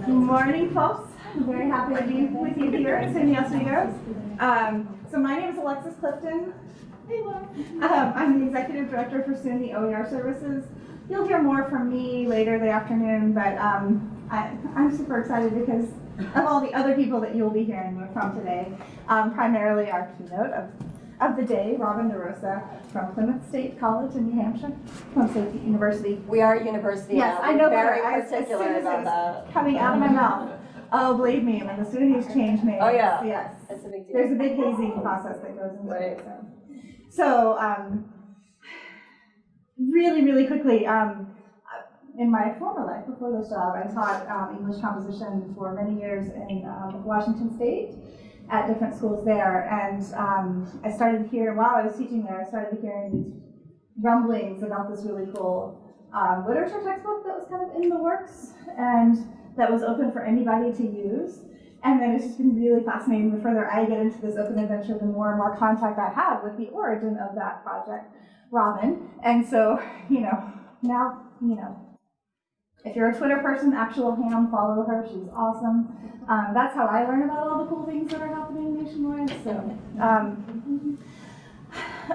Good morning, folks. I'm very happy to be with you here at SUNY Oswego. Um, so my name is Alexis Clifton. Hey, Um, I'm the Executive Director for SUNY OER Services. You'll hear more from me later the afternoon, but um, I, I'm super excited because of all the other people that you'll be hearing from today. Um, primarily our keynote of, of the day, Robin DeRosa from Plymouth State College in New Hampshire, Plymouth State University. We are a university Yes, now. I know, very I- as particular soon as about that. coming out of my mouth. Oh, believe me, when the SUNY's change names. Oh, yeah. Yes. It's a big deal. There's a big hazing process that goes into Right. it, so. So, um, really, really quickly, um, in my former life, before this job, I taught, um, English composition for many years in, um, Washington State at different schools there, and, um, I started hearing, while I was teaching there, I started hearing these rumblings about this really cool, um, literature textbook that was kind of in the works, and that was open for anybody to use. And then it's just been really fascinating. The further I get into this open adventure, the more and more contact I have with the origin of that project, Robin. And so, you know, now, you know, if you're a Twitter person, actual ham, follow her. She's awesome. Um, that's how I learn about all the cool things that are happening nationwide. So, um,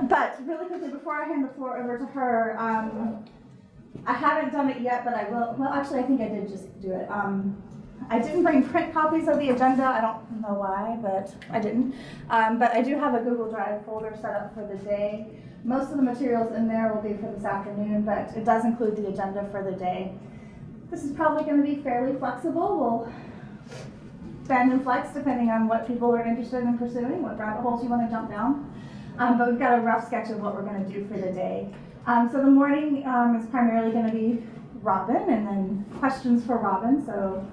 but really quickly, before I hand the floor over to her, um, I haven't done it yet, but I will. Well, actually, I think I did just do it. Um, I didn't bring print copies of the agenda. I don't know why, but I didn't. Um, but I do have a Google Drive folder set up for the day. Most of the materials in there will be for this afternoon, but it does include the agenda for the day. This is probably going to be fairly flexible. We'll bend and flex depending on what people are interested in pursuing, what rabbit holes you want to jump down. Um, but we've got a rough sketch of what we're going to do for the day. Um, so the morning um, is primarily going to be Robin, and then questions for Robin. So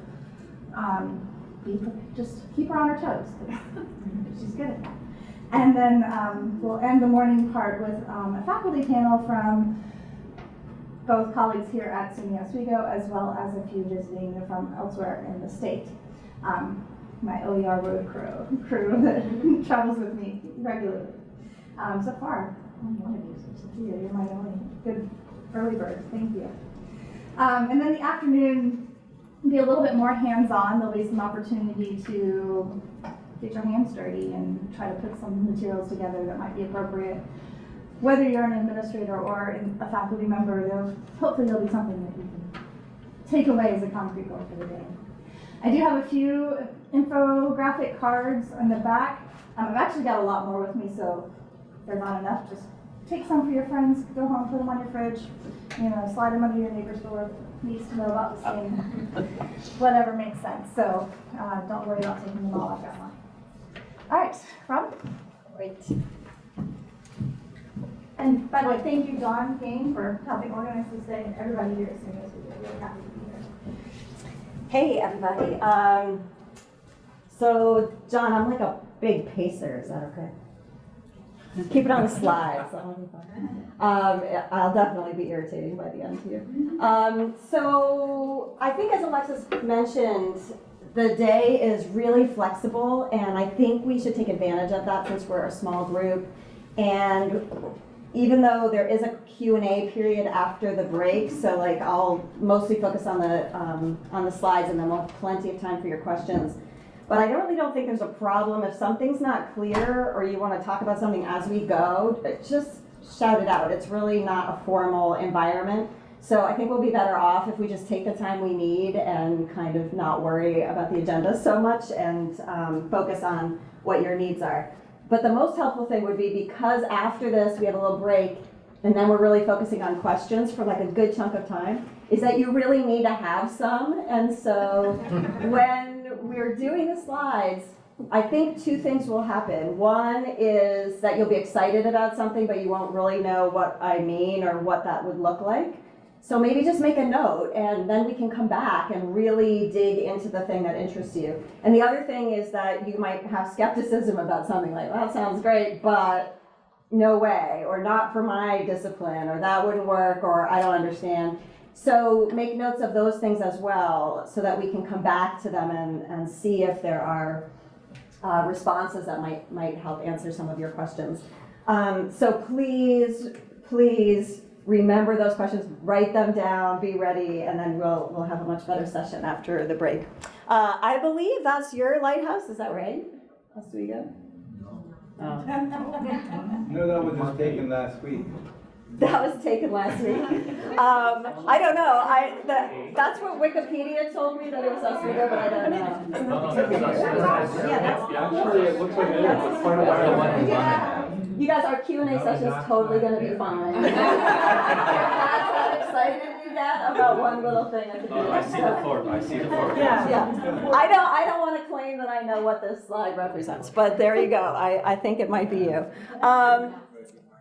um, be, just keep her on her toes She's good at that. And then um, we'll end the morning part with um, a faculty panel from both colleagues here at SUNY Oswego, as well as a few visiting from elsewhere in the state. Um, my OER road crew, crew that travels with me regularly. Um, so far, only one of you, so you're my only good early bird. Thank you. Um, and then the afternoon will be a little bit more hands-on. There'll be some opportunity to get your hands dirty and try to put some materials together that might be appropriate. Whether you're an administrator or a faculty member, there'll, hopefully there'll be something that you can take away as a concrete goal for the day. I do have a few infographic cards on the back. Um, I've actually got a lot more with me, so if they're not enough, just take some for your friends, go home, put them on your fridge, you know, slide them under your neighbor's door, needs to know about the same, whatever makes sense. So uh, don't worry about taking them all, I've got mine. All right, Rob? Great. And by the way, thank you, Dawn King, for helping organize this day, and everybody here at Oswego. We're really happy to be here. Hey, everybody. Um, so, John, I'm like a big pacer. Is that okay? Keep it on the slides. Um, I'll definitely be irritating by the end here. Um, so, I think as Alexis mentioned, the day is really flexible, and I think we should take advantage of that since we're a small group. And even though there is a Q&A period after the break, so like I'll mostly focus on the, um, on the slides and then we'll have plenty of time for your questions. But I really don't think there's a problem. If something's not clear or you want to talk about something as we go, just shout it out. It's really not a formal environment. So I think we'll be better off if we just take the time we need and kind of not worry about the agenda so much and um, focus on what your needs are. But the most helpful thing would be because after this we have a little break and then we're really focusing on questions for like a good chunk of time, is that you really need to have some. And so when we're doing the slides, I think two things will happen. One is that you'll be excited about something, but you won't really know what I mean or what that would look like. So maybe just make a note and then we can come back and really dig into the thing that interests you. And the other thing is that you might have skepticism about something like, that sounds great, but no way, or not for my discipline, or that wouldn't work, or I don't understand. So make notes of those things as well so that we can come back to them and, and see if there are uh, responses that might, might help answer some of your questions. Um, so please, please remember those questions, write them down, be ready, and then we'll, we'll have a much better session after the break. Uh, I believe that's your lighthouse, is that right? Oswego? Oh. No, that was just taken last week. That was taken last week. Um, I don't know, I, that, that's what Wikipedia told me, that it was Oswego, but I don't know. Yeah, that's, Actually, it looks like it is, it's part of our. You guys, our Q and A session is totally gonna be fine. That's how excited you get about one little thing at the. I see the fork, I see the fork. Yeah, yeah. I don't, I don't wanna claim that I know what this slide represents, but there you go. I, I think it might be you. Um,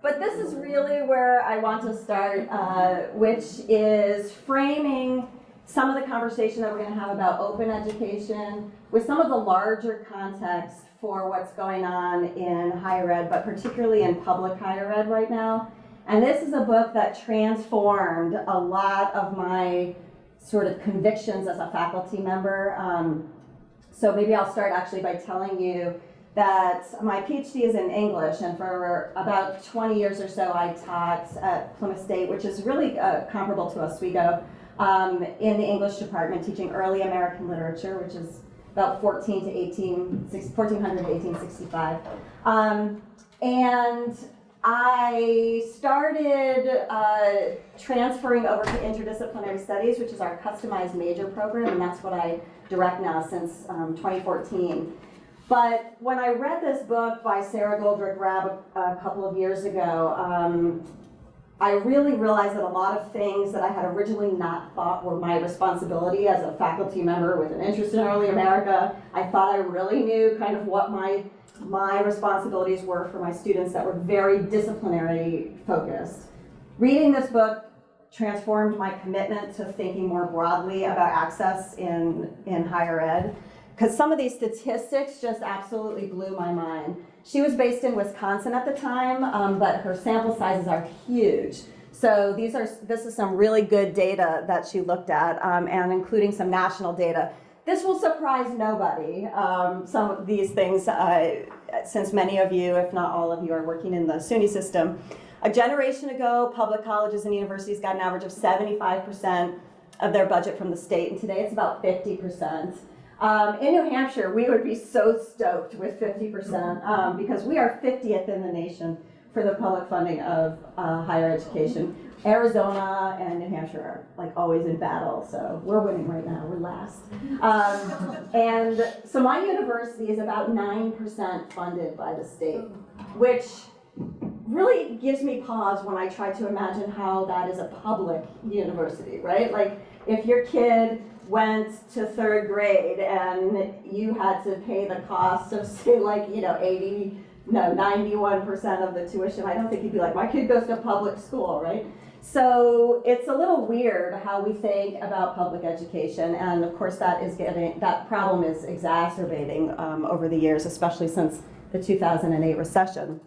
but this is really where I want to start, uh, which is framing some of the conversation that we're gonna have about open education with some of the larger context for what's going on in higher ed, but particularly in public higher ed right now. And this is a book that transformed a lot of my sort of convictions as a faculty member. Um, so maybe I'll start actually by telling you that my PhD is in English, and for about 20 years or so, I taught at Plymouth State, which is really uh, comparable to Oswego, um, in the English department, teaching early American literature, which is about 14 to 18, 1400 to 1865. Um, and I started uh, transferring over to interdisciplinary studies, which is our customized major program, and that's what I direct now since um, 2014. But when I read this book by Sara Goldrick-Rab a, a couple of years ago, um, I really realized that a lot of things that I had originally not thought were my responsibility as a faculty member with an interest in early America, I thought I really knew kind of what my my responsibilities were for my students that were very disciplinary focused. Reading this book transformed my commitment to thinking more broadly about access in, in higher ed because some of these statistics just absolutely blew my mind. She was based in Wisconsin at the time, um, but her sample sizes are huge. So these are this is some really good data that she looked at, um, and including some national data. This will surprise nobody. Um, some of these things, uh, since many of you, if not all of you, are working in the SUNY system. A generation ago, public colleges and universities got an average of 75% of their budget from the state, and today it's about 50%. Um, in New Hampshire, we would be so stoked with 50% um, because we are 50th in the nation for the public funding of uh, higher education. Arizona and New Hampshire are like always in battle, so we're winning right now, we're last. Um, and so my university is about 9% funded by the state, which really gives me pause when I try to imagine how that is a public university, right? Like if your kid went to third grade and you had to pay the cost of say like, you know, 80, no, 91% of the tuition, I don't think you'd be like, my kid goes to public school, right? So it's a little weird how we think about public education, and of course that is getting that problem is exacerbating um, over the years, especially since the 2008 recession.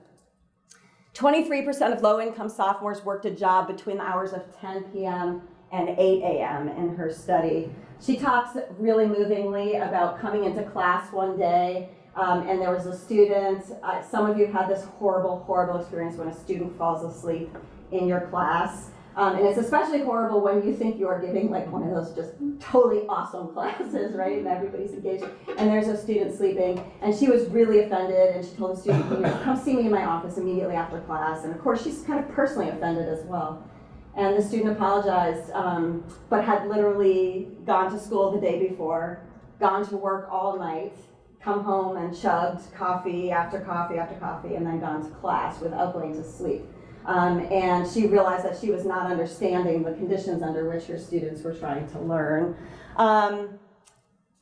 23% of low-income sophomores worked a job between the hours of 10 p.m. and 8 a.m. in her study. She talks really movingly about coming into class one day um, and there was a student, uh, some of you have had this horrible, horrible experience when a student falls asleep in your class. Um, and it's especially horrible when you think you're giving like one of those just totally awesome classes, right? And everybody's engaged. And there's a student sleeping, and she was really offended, and she told the student, you know, come see me in my office immediately after class. And of course, she's kind of personally offended as well. And the student apologized, um, but had literally gone to school the day before, gone to work all night, come home and chugged coffee after coffee after coffee, and then gone to class without going to sleep. Um, and she realized that she was not understanding the conditions under which her students were trying to learn. Um,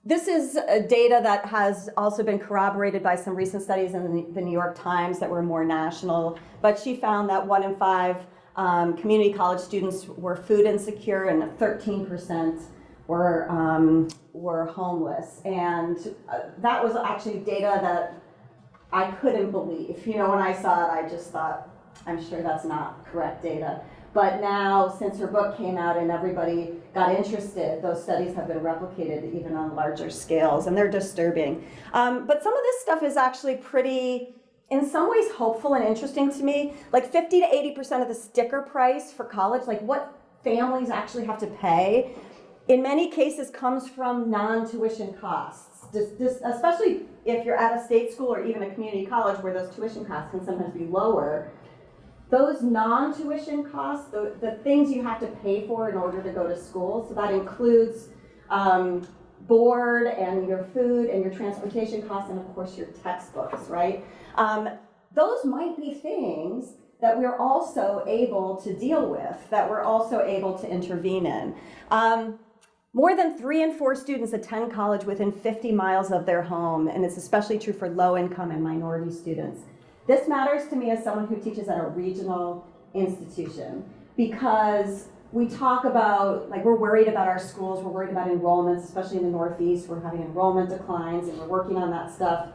this is data that has also been corroborated by some recent studies in the New York Times that were more national, but she found that one in five um, community college students were food insecure and 13% were, um, were homeless. And uh, that was actually data that I couldn't believe. You know, when I saw it, I just thought, I'm sure that's not correct data. But now, since her book came out and everybody got interested, those studies have been replicated even on larger scales, and they're disturbing. Um, but some of this stuff is actually pretty in some ways hopeful and interesting to me. Like 50 to 80% of the sticker price for college, like what families actually have to pay, in many cases comes from non-tuition costs. Just, just, especially if you're at a state school or even a community college where those tuition costs can sometimes be lower. Those non-tuition costs, the, the things you have to pay for in order to go to school, so that includes um, board and your food and your transportation costs and of course your textbooks, right? Um, those might be things that we're also able to deal with, that we're also able to intervene in. Um, more than three in four students attend college within 50 miles of their home, and it's especially true for low income and minority students. This matters to me as someone who teaches at a regional institution because we talk about, like, we're worried about our schools, we're worried about enrollments, especially in the Northeast, we're having enrollment declines and we're working on that stuff.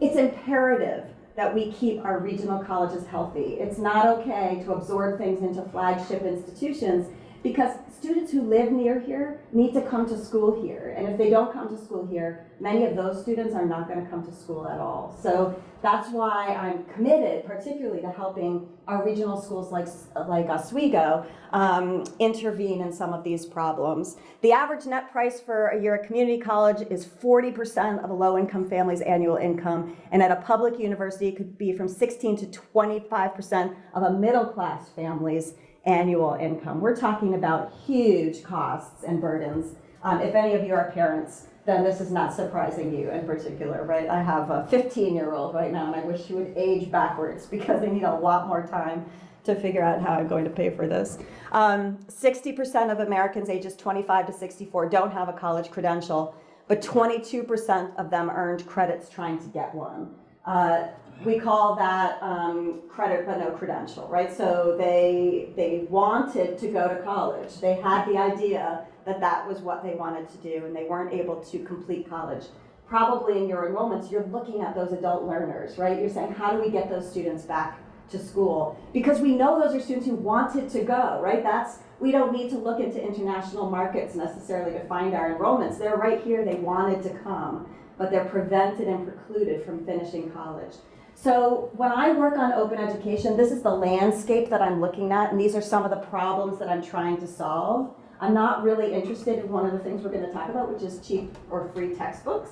It's imperative that we keep our regional colleges healthy. It's not okay to absorb things into flagship institutions because students who live near here need to come to school here. And if they don't come to school here, many of those students are not going to come to school at all. So that's why I'm committed, particularly to helping our regional schools like, like Oswego um, intervene in some of these problems. The average net price for a year at community college is 40% of a low-income family's annual income, and at a public university, it could be from 16 to 25% of a middle-class family's annual income. We're talking about huge costs and burdens. Um, if any of you are parents, then this is not surprising you in particular, right? I have a 15-year-old right now, and I wish she would age backwards because they need a lot more time to figure out how I'm going to pay for this. 60% um, of Americans ages 25 to 64 don't have a college credential, but 22% of them earned credits trying to get one. Uh, we call that um, credit but no credential, right? So they, they wanted to go to college. They had the idea that that was what they wanted to do and they weren't able to complete college. Probably in your enrollments, you're looking at those adult learners, right? You're saying, how do we get those students back to school? Because we know those are students who wanted to go, right? That's, we don't need to look into international markets necessarily to find our enrollments. They're right here, they wanted to come, but they're prevented and precluded from finishing college. So when I work on open education, this is the landscape that I'm looking at, and these are some of the problems that I'm trying to solve. I'm not really interested in one of the things we're going to talk about, which is cheap or free textbooks.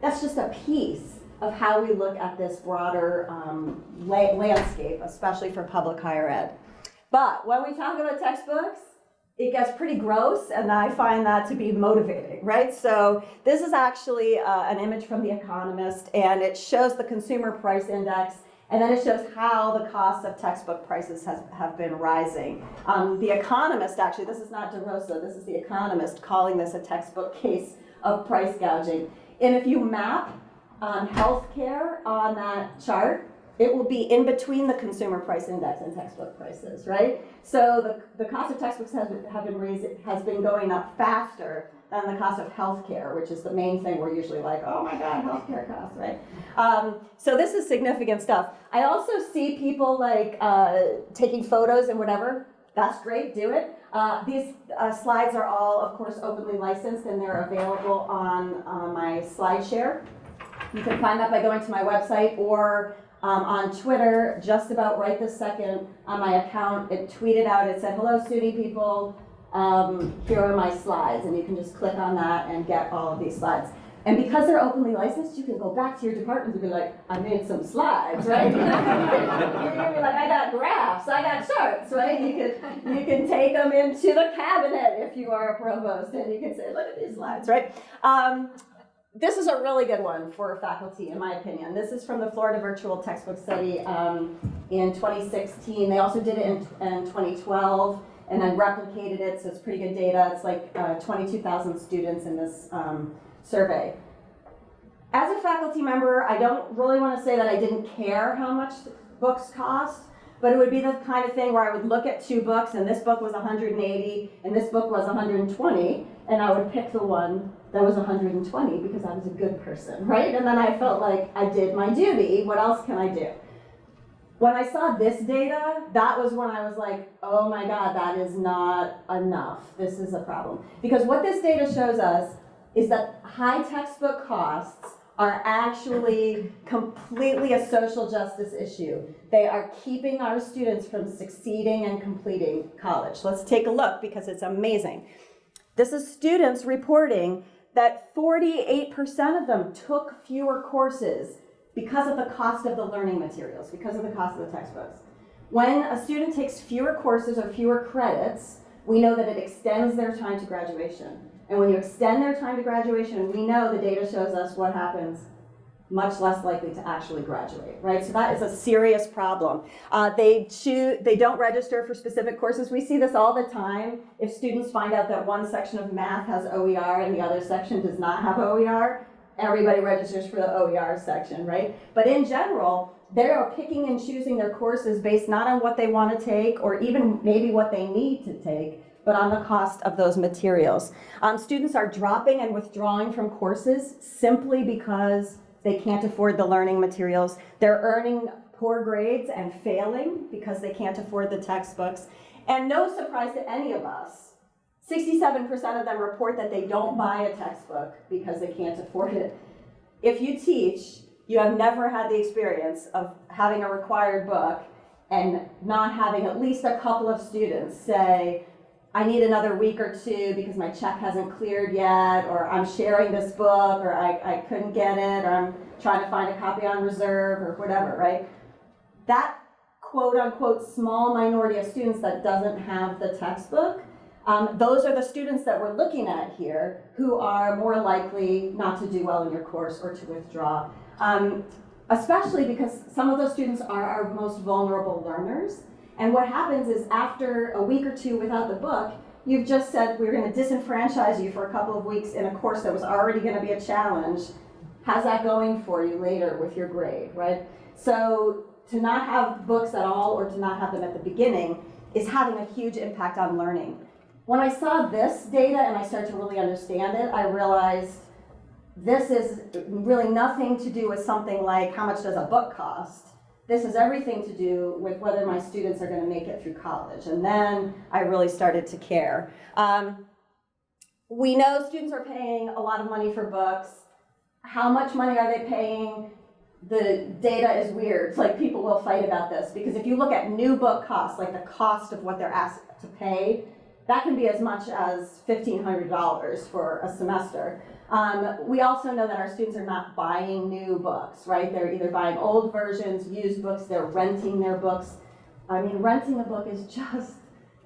That's just a piece of how we look at this broader um, la landscape, especially for public higher ed. But when we talk about textbooks, it gets pretty gross and I find that to be motivating, right? So this is actually uh, an image from The Economist and it shows the consumer price index and then it shows how the cost of textbook prices has, have been rising. Um, the Economist, actually, this is not DeRosa, this is The Economist calling this a textbook case of price gouging. And if you map um, healthcare on that chart, it will be in between the consumer price index and textbook prices, right? So the, the cost of textbooks has, have been raised, has been going up faster than the cost of healthcare, which is the main thing we're usually like, oh my God, healthcare costs, right? Um, so this is significant stuff. I also see people like uh, taking photos and whatever. That's great, do it. Uh, these uh, slides are all, of course, openly licensed and they're available on uh, my SlideShare. You can find that by going to my website or um, on Twitter just about right this second on my account. It tweeted out, it said, hello SUNY people, um, here are my slides. And you can just click on that and get all of these slides. And because they're openly licensed, you can go back to your department and be like, I made some slides, right? You're gonna be like, I got graphs, I got charts, right? You can, you can take them into the cabinet if you are a provost and you can say, look at these slides, right? Um, this is a really good one for faculty, in my opinion. This is from the Florida Virtual Textbook Study um, in 2016. They also did it in, in, 2012 and then replicated it, so it's pretty good data. It's like uh, 22,000 students in this um, survey. As a faculty member, I don't really want to say that I didn't care how much books cost, but it would be the kind of thing where I would look at two books and this book was 180 and this book was 120 and I would pick the one that was 120 because I was a good person, right? And then I felt like I did my duty. What else can I do? When I saw this data, that was when I was like, oh my God, that is not enough. This is a problem. Because what this data shows us is that high textbook costs are actually completely a social justice issue. They are keeping our students from succeeding and completing college. Let's take a look because it's amazing. This is students reporting that 48% of them took fewer courses because of the cost of the learning materials, because of the cost of the textbooks. When a student takes fewer courses or fewer credits, we know that it extends their time to graduation. And when you extend their time to graduation, we know the data shows us what happens much less likely to actually graduate, right? So that is a serious problem. Uh, they choose, they don't register for specific courses. We see this all the time. If students find out that one section of math has OER and the other section does not have OER, everybody registers for the OER section, right? But in general, they are picking and choosing their courses based not on what they want to take or even maybe what they need to take, but on the cost of those materials. Um, students are dropping and withdrawing from courses simply because they can't afford the learning materials. They're earning poor grades and failing because they can't afford the textbooks. And no surprise to any of us, 67% of them report that they don't buy a textbook because they can't afford it. If you teach, you have never had the experience of having a required book and not having at least a couple of students say, I need another week or two because my check hasn't cleared yet, or I'm sharing this book, or I, I couldn't get it, or I'm trying to find a copy on reserve, or whatever, right? That quote unquote small minority of students that doesn't have the textbook, um, those are the students that we're looking at here who are more likely not to do well in your course or to withdraw. Um, especially because some of those students are our most vulnerable learners. And what happens is after a week or two without the book, you've just said we're going to disenfranchise you for a couple of weeks in a course that was already going to be a challenge. How's that going for you later with your grade, right? So to not have books at all or to not have them at the beginning is having a huge impact on learning. When I saw this data and I started to really understand it, I realized this is really nothing to do with something like how much does a book cost. This has everything to do with whether my students are going to make it through college. And then I really started to care. Um, we know students are paying a lot of money for books. How much money are they paying? The data is weird. It's like people will fight about this because if you look at new book costs, like the cost of what they're asked to pay, that can be as much as $1,500 for a semester. Um, we also know that our students are not buying new books, right? They're either buying old versions, used books, they're renting their books. I mean, renting a book is just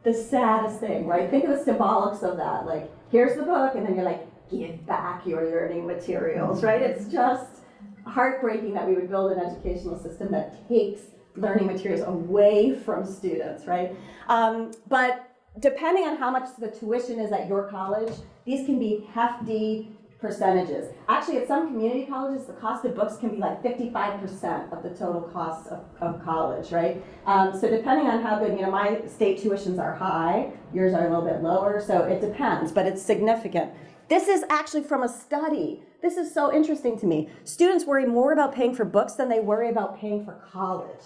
the saddest thing, right? Think of the symbolics of that. Like, here's the book, and then you're like, give back your learning materials, right? It's just heartbreaking that we would build an educational system that takes learning materials away from students, right? Um, but depending on how much the tuition is at your college, these can be hefty percentages. Actually, at some community colleges, the cost of books can be like 55% of the total cost of, of college, right? Um, so depending on how good, you know, my state tuitions are high, yours are a little bit lower, so it depends, but it's significant. This is actually from a study. This is so interesting to me. Students worry more about paying for books than they worry about paying for college.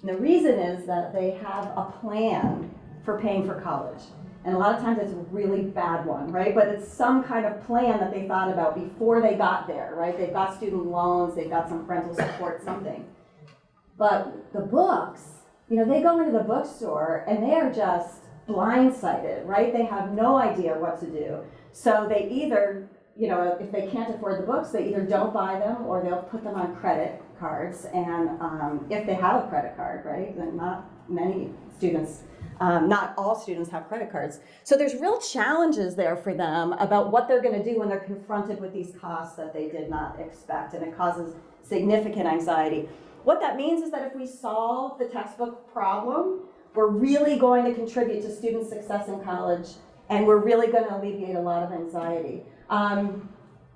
And the reason is that they have a plan for paying for college. And a lot of times it's a really bad one, right? But it's some kind of plan that they thought about before they got there, right? They've got student loans, they've got some parental support, something. But the books, you know, they go into the bookstore and they are just blindsided, right? They have no idea what to do. So they either, you know, if they can't afford the books, they either don't buy them or they'll put them on credit cards. And um, if they have a credit card, right, then not many students um, not all students have credit cards. So there's real challenges there for them about what they're going to do when they're confronted with these costs that they did not expect, and it causes significant anxiety. What that means is that if we solve the textbook problem, we're really going to contribute to student success in college, and we're really going to alleviate a lot of anxiety. Um,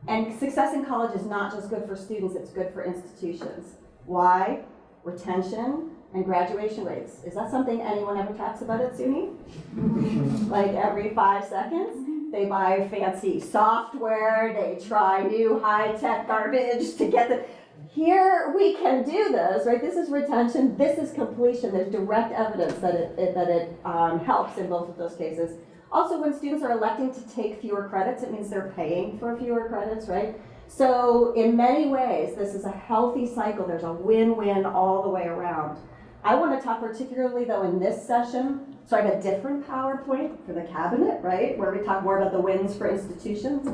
and success in college is not just good for students, it's good for institutions. Why? Retention, and graduation rates. Is that something anyone ever talks about at SUNY? like every five seconds, they buy fancy software, they try new high-tech garbage to get the, here we can do this, right? This is retention, this is completion. There's direct evidence that it, it that it um, helps in both of those cases. Also, when students are electing to take fewer credits, it means they're paying for fewer credits, right? So in many ways, this is a healthy cycle. There's a win-win all the way around. I want to talk particularly though in this session, so I have a different PowerPoint for the cabinet, right? Where we talk more about the wins for institutions.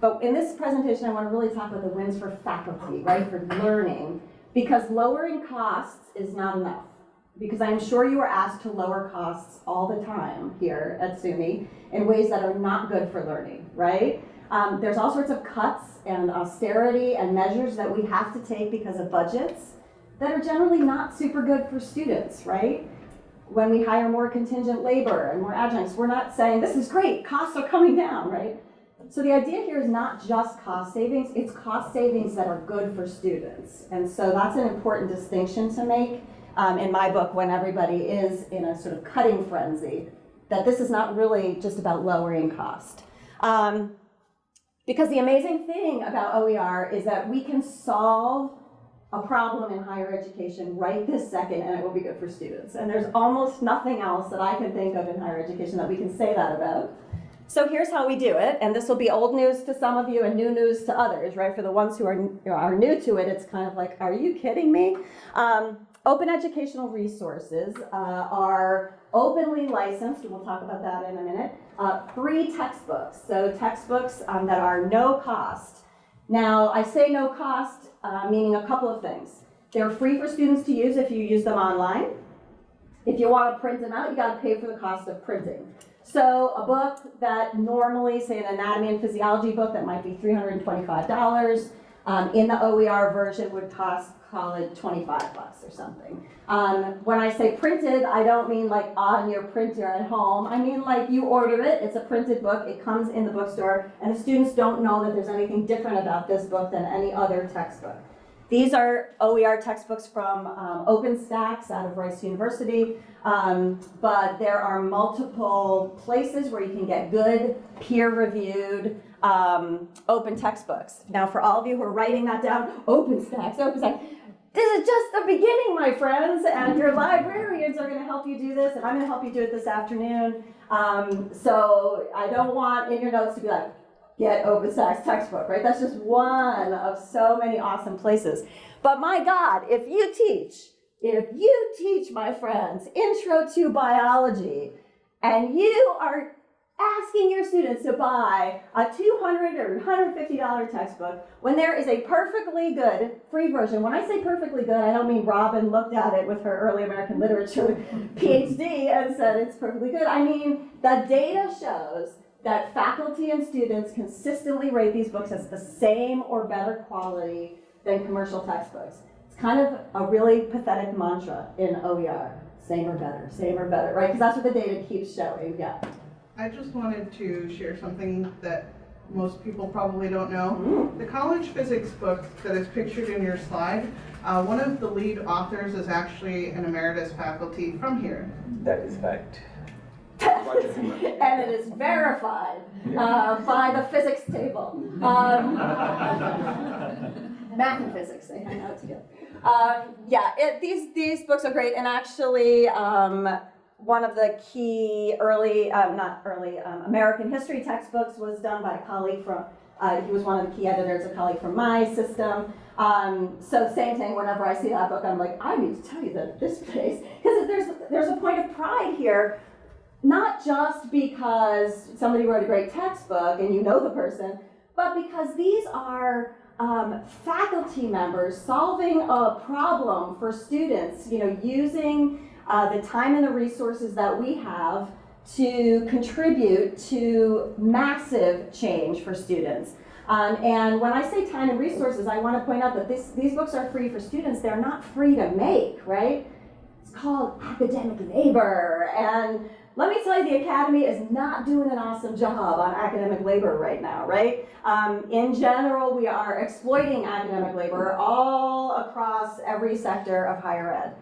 But in this presentation, I want to really talk about the wins for faculty, right? For learning. Because lowering costs is not enough. Because I'm sure you are asked to lower costs all the time here at SUNY in ways that are not good for learning, right? Um, there's all sorts of cuts and austerity and measures that we have to take because of budgets that are generally not super good for students, right? When we hire more contingent labor and more adjuncts, we're not saying, this is great, costs are coming down, right? So the idea here is not just cost savings, it's cost savings that are good for students. And so that's an important distinction to make um, in my book when everybody is in a sort of cutting frenzy, that this is not really just about lowering cost. Um, because the amazing thing about OER is that we can solve a problem in higher education right this second and it will be good for students. And there's almost nothing else that I can think of in higher education that we can say that about. So here's how we do it, and this will be old news to some of you and new news to others, right? For the ones who are, are new to it, it's kind of like, are you kidding me? Um, open educational resources uh, are openly licensed, and we'll talk about that in a minute, uh, free textbooks. So textbooks um, that are no cost. Now, I say no cost, uh, meaning a couple of things. They're free for students to use if you use them online. If you want to print them out, you got to pay for the cost of printing. So a book that normally, say an anatomy and physiology book that might be $325, um, in the OER version would cost, call it 25 bucks or something. Um, when I say printed, I don't mean like on your printer at home. I mean like you order it, it's a printed book, it comes in the bookstore, and the students don't know that there's anything different about this book than any other textbook. These are OER textbooks from um, OpenStax out of Rice University, um, but there are multiple places where you can get good, peer-reviewed, um, open textbooks. Now, for all of you who are writing that down, OpenStax, OpenStax, this is just the beginning, my friends, and your librarians are going to help you do this, and I'm going to help you do it this afternoon. Um, so I don't want in your notes to be like, get OpenStax textbook, right? That's just one of so many awesome places. But my God, if you teach, if you teach, my friends, Intro to Biology, and you are asking your students to buy a 200 or $150 textbook when there is a perfectly good free version. When I say perfectly good, I don't mean Robin looked at it with her early American literature PhD and said it's perfectly good. I mean, the data shows that faculty and students consistently rate these books as the same or better quality than commercial textbooks. It's kind of a really pathetic mantra in OER, same or better, same or better, right? Because that's what the data keeps showing, yeah. I just wanted to share something that most people probably don't know. Mm. The college physics book that is pictured in your slide, uh, one of the lead authors is actually an emeritus faculty from here. That is fact. and it is verified uh, by the physics table. Um, math and physics, they hang out together. Um, yeah, it, these, these books are great, and actually, um, one of the key early, um, not early, um, American history textbooks was done by a colleague from, uh, he was one of the key editors, a colleague from my system. Um, so same thing, whenever I see that book, I'm like, I need to tell you that this place, because there's, there's a point of pride here not just because somebody wrote a great textbook and you know the person, but because these are um, faculty members solving a problem for students, you know, using uh, the time and the resources that we have to contribute to massive change for students. Um, and when I say time and resources, I want to point out that this, these books are free for students. They're not free to make, right? It's called academic labor. And let me tell you, the Academy is not doing an awesome job on academic labor right now, right? Um, in general, we are exploiting academic labor all across every sector of higher ed,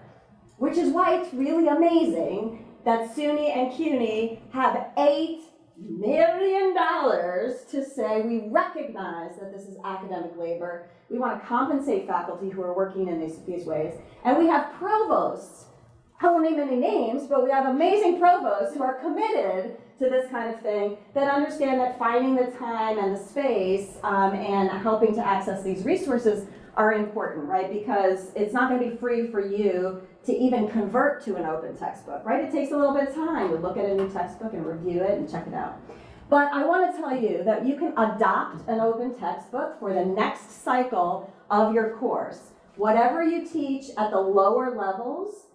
which is why it's really amazing that SUNY and CUNY have eight million dollars to say we recognize that this is academic labor. We want to compensate faculty who are working in these, these ways. And we have provosts I won't name any names, but we have amazing provosts who are committed to this kind of thing that understand that finding the time and the space um, and helping to access these resources are important, right? Because it's not going to be free for you to even convert to an open textbook, right? It takes a little bit of time to look at a new textbook and review it and check it out. But I want to tell you that you can adopt an open textbook for the next cycle of your course. Whatever you teach at the lower levels,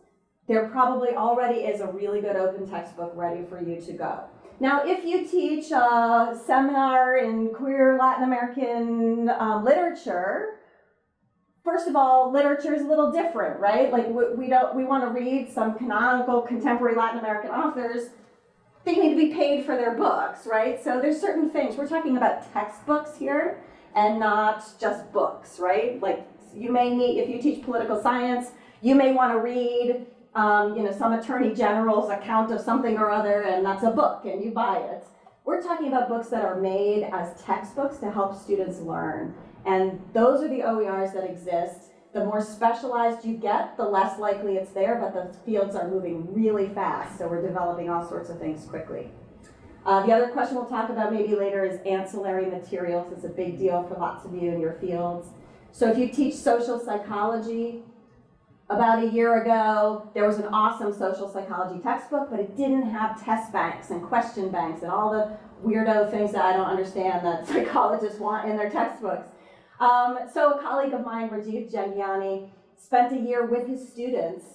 there probably already is a really good open textbook ready for you to go. Now, if you teach a seminar in queer Latin American um, literature, first of all, literature is a little different, right? Like we, we don't we want to read some canonical contemporary Latin American authors. They need to be paid for their books, right? So there's certain things. We're talking about textbooks here and not just books, right? Like you may need, if you teach political science, you may want to read, um, you know, some attorney general's account of something or other, and that's a book, and you buy it. We're talking about books that are made as textbooks to help students learn. And those are the OERs that exist. The more specialized you get, the less likely it's there, but the fields are moving really fast, so we're developing all sorts of things quickly. Uh, the other question we'll talk about maybe later is ancillary materials. It's a big deal for lots of you in your fields. So if you teach social psychology, about a year ago, there was an awesome social psychology textbook, but it didn't have test banks and question banks and all the weirdo things that I don't understand that psychologists want in their textbooks. Um, so a colleague of mine, Rajiv Jhangiani, spent a year with his students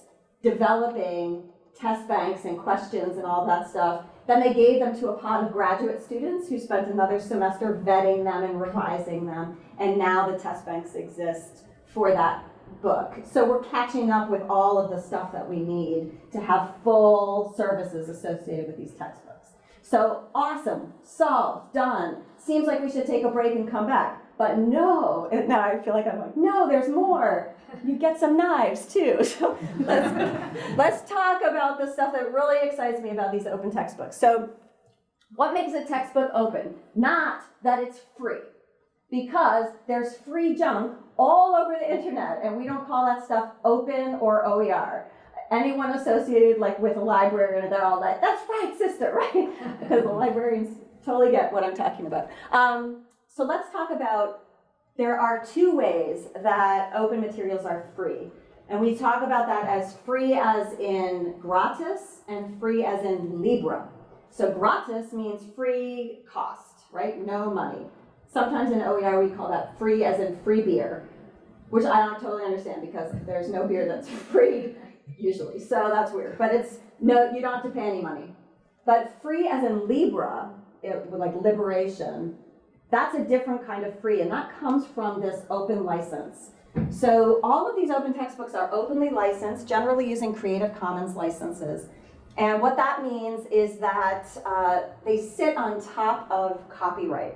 developing test banks and questions and all that stuff. Then they gave them to a pod of graduate students who spent another semester vetting them and revising them. And now the test banks exist for that book. So we're catching up with all of the stuff that we need to have full services associated with these textbooks. So awesome, solved, done. Seems like we should take a break and come back. But no, and now I feel like I'm like, no, there's more. You get some knives too. So let's, let's talk about the stuff that really excites me about these open textbooks. So what makes a textbook open? Not that it's free, because there's free junk all over the internet, and we don't call that stuff open or OER. Anyone associated like with a librarian, they're all like, that's right, sister, right? because the librarians totally get what I'm talking about. Um, so let's talk about, there are two ways that open materials are free. And we talk about that as free as in gratis and free as in libre. So gratis means free cost, right? No money. Sometimes in OER we call that free as in free beer, which I don't totally understand because there's no beer that's free usually. So that's weird. But it's no, you don't have to pay any money. But free as in libre, it, like liberation, that's a different kind of free, and that comes from this open license. So all of these open textbooks are openly licensed, generally using Creative Commons licenses. And what that means is that uh, they sit on top of copyright.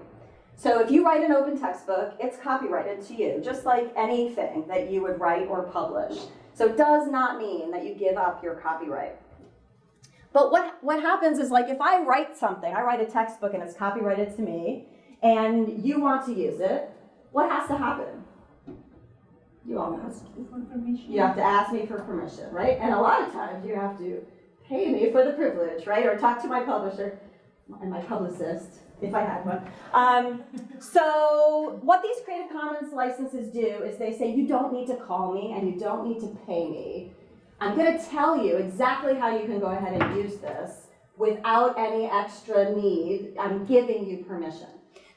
So if you write an open textbook, it's copyrighted to you, just like anything that you would write or publish. So it does not mean that you give up your copyright. But what, what happens is like if I write something, I write a textbook and it's copyrighted to me, and you want to use it, what has to happen? You all know. You have to ask me for permission, right? And a lot of times you have to pay me for the privilege, right? Or talk to my publisher and my publicist, if I had one. Um, so what these Creative Commons licenses do is they say you don't need to call me and you don't need to pay me. I'm going to tell you exactly how you can go ahead and use this without any extra need. I'm giving you permission.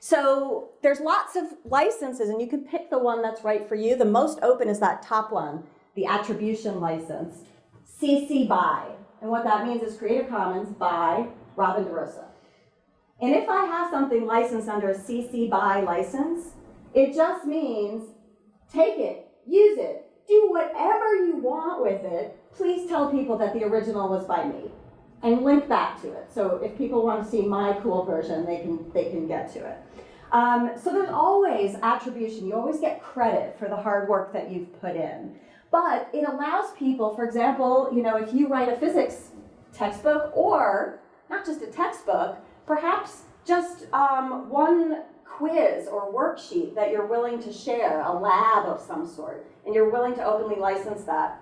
So there's lots of licenses and you can pick the one that's right for you. The most open is that top one, the attribution license, CC BY. And what that means is Creative Commons by Robin DeRosa. And if I have something licensed under a CC BY license, it just means take it, use it, do whatever you want with it. Please tell people that the original was by me and link back to it. So if people want to see my cool version, they can, they can get to it. Um, so there's always attribution. You always get credit for the hard work that you've put in. But it allows people, for example, you know, if you write a physics textbook or not just a textbook, perhaps just um, one quiz or worksheet that you're willing to share, a lab of some sort, and you're willing to openly license that.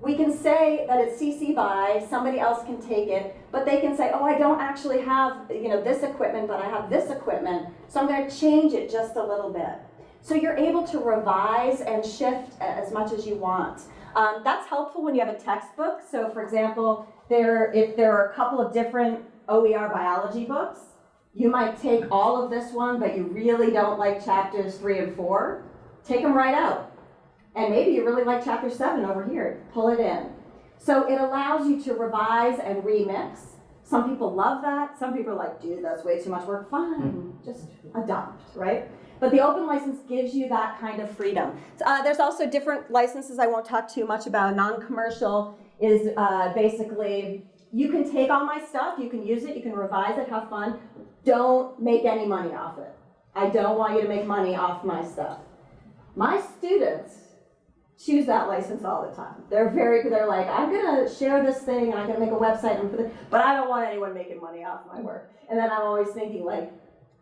We can say that it's CC by, somebody else can take it, but they can say, oh, I don't actually have, you know, this equipment, but I have this equipment, so I'm gonna change it just a little bit. So you're able to revise and shift as much as you want. Um, that's helpful when you have a textbook. So for example, there, if there are a couple of different OER biology books, you might take all of this one, but you really don't like chapters three and four, take them right out. And maybe you really like chapter seven over here, pull it in. So it allows you to revise and remix. Some people love that. Some people are like, dude, that's way too much work. Fine, just adopt, right? But the open license gives you that kind of freedom. Uh, there's also different licenses I won't talk too much about. Non-commercial is uh, basically, you can take all my stuff, you can use it, you can revise it, have fun. Don't make any money off it. I don't want you to make money off my stuff. My students choose that license all the time. They're very, they're like, I'm gonna share this thing and I'm gonna make a website and put it, but I don't want anyone making money off my work. And then I'm always thinking like,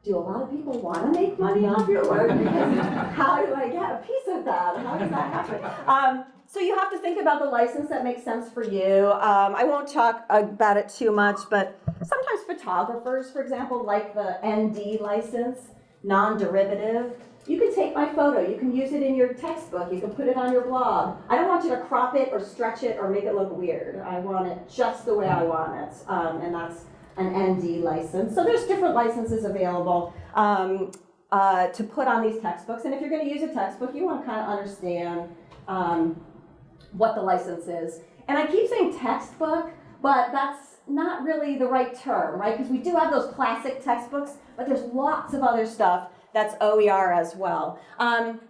do a lot of people wanna make money off your work? How do I get a piece of that? How does that happen? Um, so you have to think about the license that makes sense for you. Um, I won't talk about it too much, but sometimes photographers, for example, like the ND license, non-derivative, you can take my photo, you can use it in your textbook, you can put it on your blog. I don't want you to crop it or stretch it or make it look weird. I want it just the way I want it, um, and that's an ND license. So there's different licenses available um, uh, to put on these textbooks. And if you're going to use a textbook, you want to kind of understand um, what the license is. And I keep saying textbook, but that's not really the right term, right? Because we do have those classic textbooks, but there's lots of other stuff that's OER as well. Um,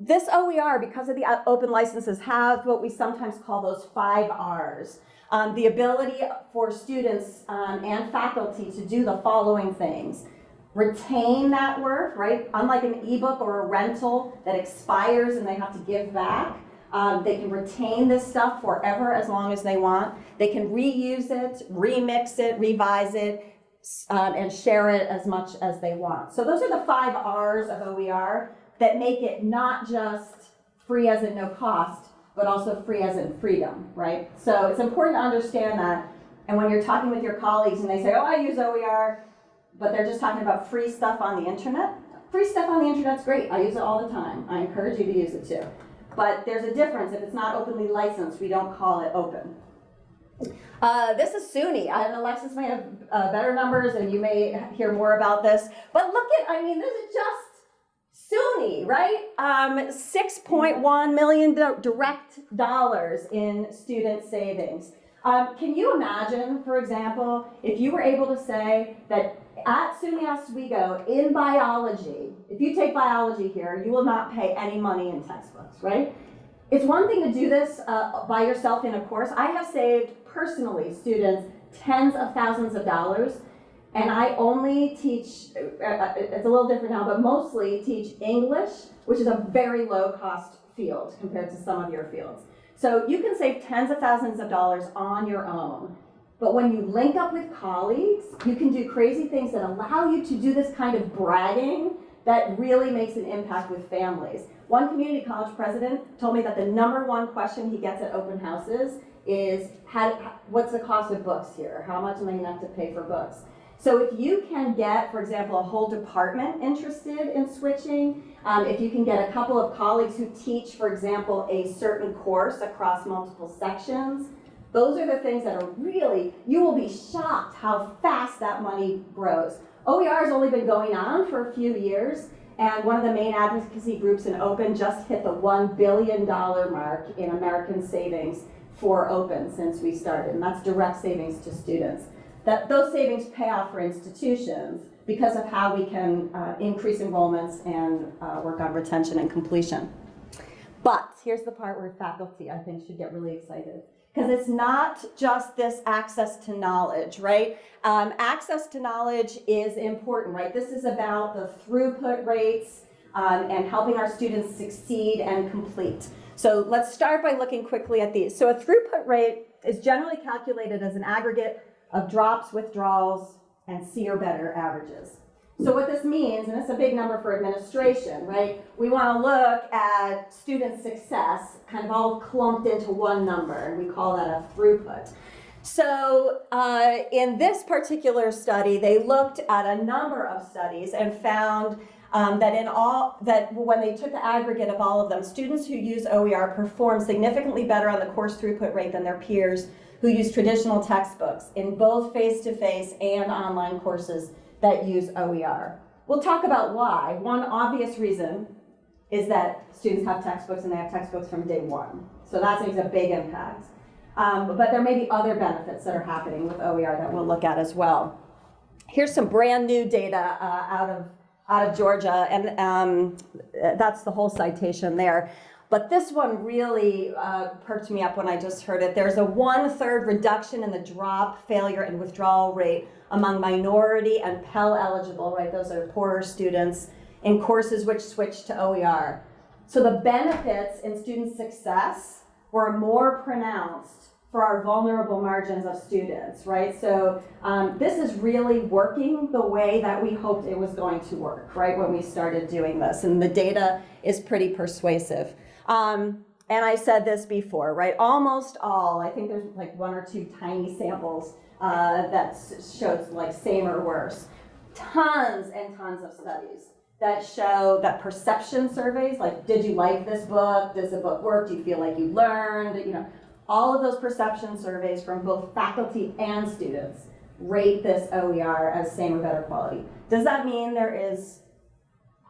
this OER, because of the open licenses, have what we sometimes call those five Rs. Um, the ability for students um, and faculty to do the following things. Retain that work, right? Unlike an ebook or a rental that expires and they have to give back. Um, they can retain this stuff forever as long as they want. They can reuse it, remix it, revise it, um, and share it as much as they want. So those are the five R's of OER that make it not just free as in no cost, but also free as in freedom, right? So it's important to understand that. And when you're talking with your colleagues and they say, oh, I use OER, but they're just talking about free stuff on the internet, free stuff on the internet's great. I use it all the time. I encourage you to use it too. But there's a difference. If it's not openly licensed, we don't call it open. Uh, this is SUNY, and Alexis may have uh, better numbers, and you may hear more about this. But look at, I mean, this is just SUNY, right? Um, 6.1 million direct dollars in student savings. Um, can you imagine, for example, if you were able to say that at SUNY Oswego in biology, if you take biology here, you will not pay any money in textbooks, right? It's one thing to do this uh, by yourself in a course. I have saved personally students tens of thousands of dollars, and I only teach, uh, uh, it's a little different now, but mostly teach English, which is a very low cost field compared to some of your fields. So you can save tens of thousands of dollars on your own. But when you link up with colleagues, you can do crazy things that allow you to do this kind of bragging that really makes an impact with families. One community college president told me that the number one question he gets at open houses is, how, what's the cost of books here? How much am I gonna have to pay for books? So if you can get, for example, a whole department interested in switching, um, if you can get a couple of colleagues who teach, for example, a certain course across multiple sections, those are the things that are really, you will be shocked how fast that money grows. OER has only been going on for a few years, and one of the main advocacy groups in Open just hit the $1 billion mark in American savings for Open since we started, and that's direct savings to students. That those savings pay off for institutions because of how we can uh, increase enrollments and uh, work on retention and completion. But here's the part where faculty, I think, should get really excited. Because it's not just this access to knowledge, right? Um, access to knowledge is important, right? This is about the throughput rates um, and helping our students succeed and complete. So let's start by looking quickly at these. So a throughput rate is generally calculated as an aggregate of drops, withdrawals, and C or better averages. So what this means, and it's a big number for administration, right? We want to look at student success kind of all clumped into one number, and we call that a throughput. So uh, in this particular study, they looked at a number of studies and found um, that in all that when they took the aggregate of all of them, students who use OER perform significantly better on the course throughput rate than their peers who use traditional textbooks in both face-to-face and online courses that use OER. We'll talk about why. One obvious reason is that students have textbooks and they have textbooks from day one. So that makes a big impact. Um, but there may be other benefits that are happening with OER that we'll look at as well. Here's some brand new data uh, out of out of Georgia, and um, that's the whole citation there. But this one really uh, perked me up when I just heard it. There's a one-third reduction in the drop, failure, and withdrawal rate among minority and Pell eligible, right? Those are poorer students in courses which switch to OER. So the benefits in student success were more pronounced for our vulnerable margins of students, right? So um, this is really working the way that we hoped it was going to work, right, when we started doing this. And the data is pretty persuasive. Um, and I said this before, right? Almost all, I think there's like one or two tiny samples uh, that shows like same or worse. Tons and tons of studies that show that perception surveys, like did you like this book? Does the book work? Do you feel like you learned? You know, all of those perception surveys from both faculty and students rate this OER as same or better quality. Does that mean there is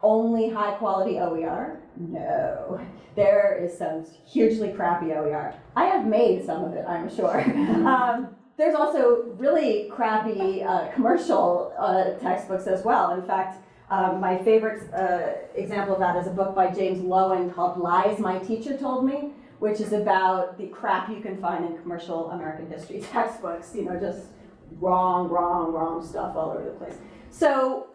only high quality OER? No. There is some hugely crappy OER. I have made some of it, I'm sure. um, there's also really crappy uh, commercial uh, textbooks as well. In fact, um, my favorite uh, example of that is a book by James Loewen called Lies My Teacher Told Me, which is about the crap you can find in commercial American history textbooks, you know, just wrong, wrong, wrong stuff all over the place. So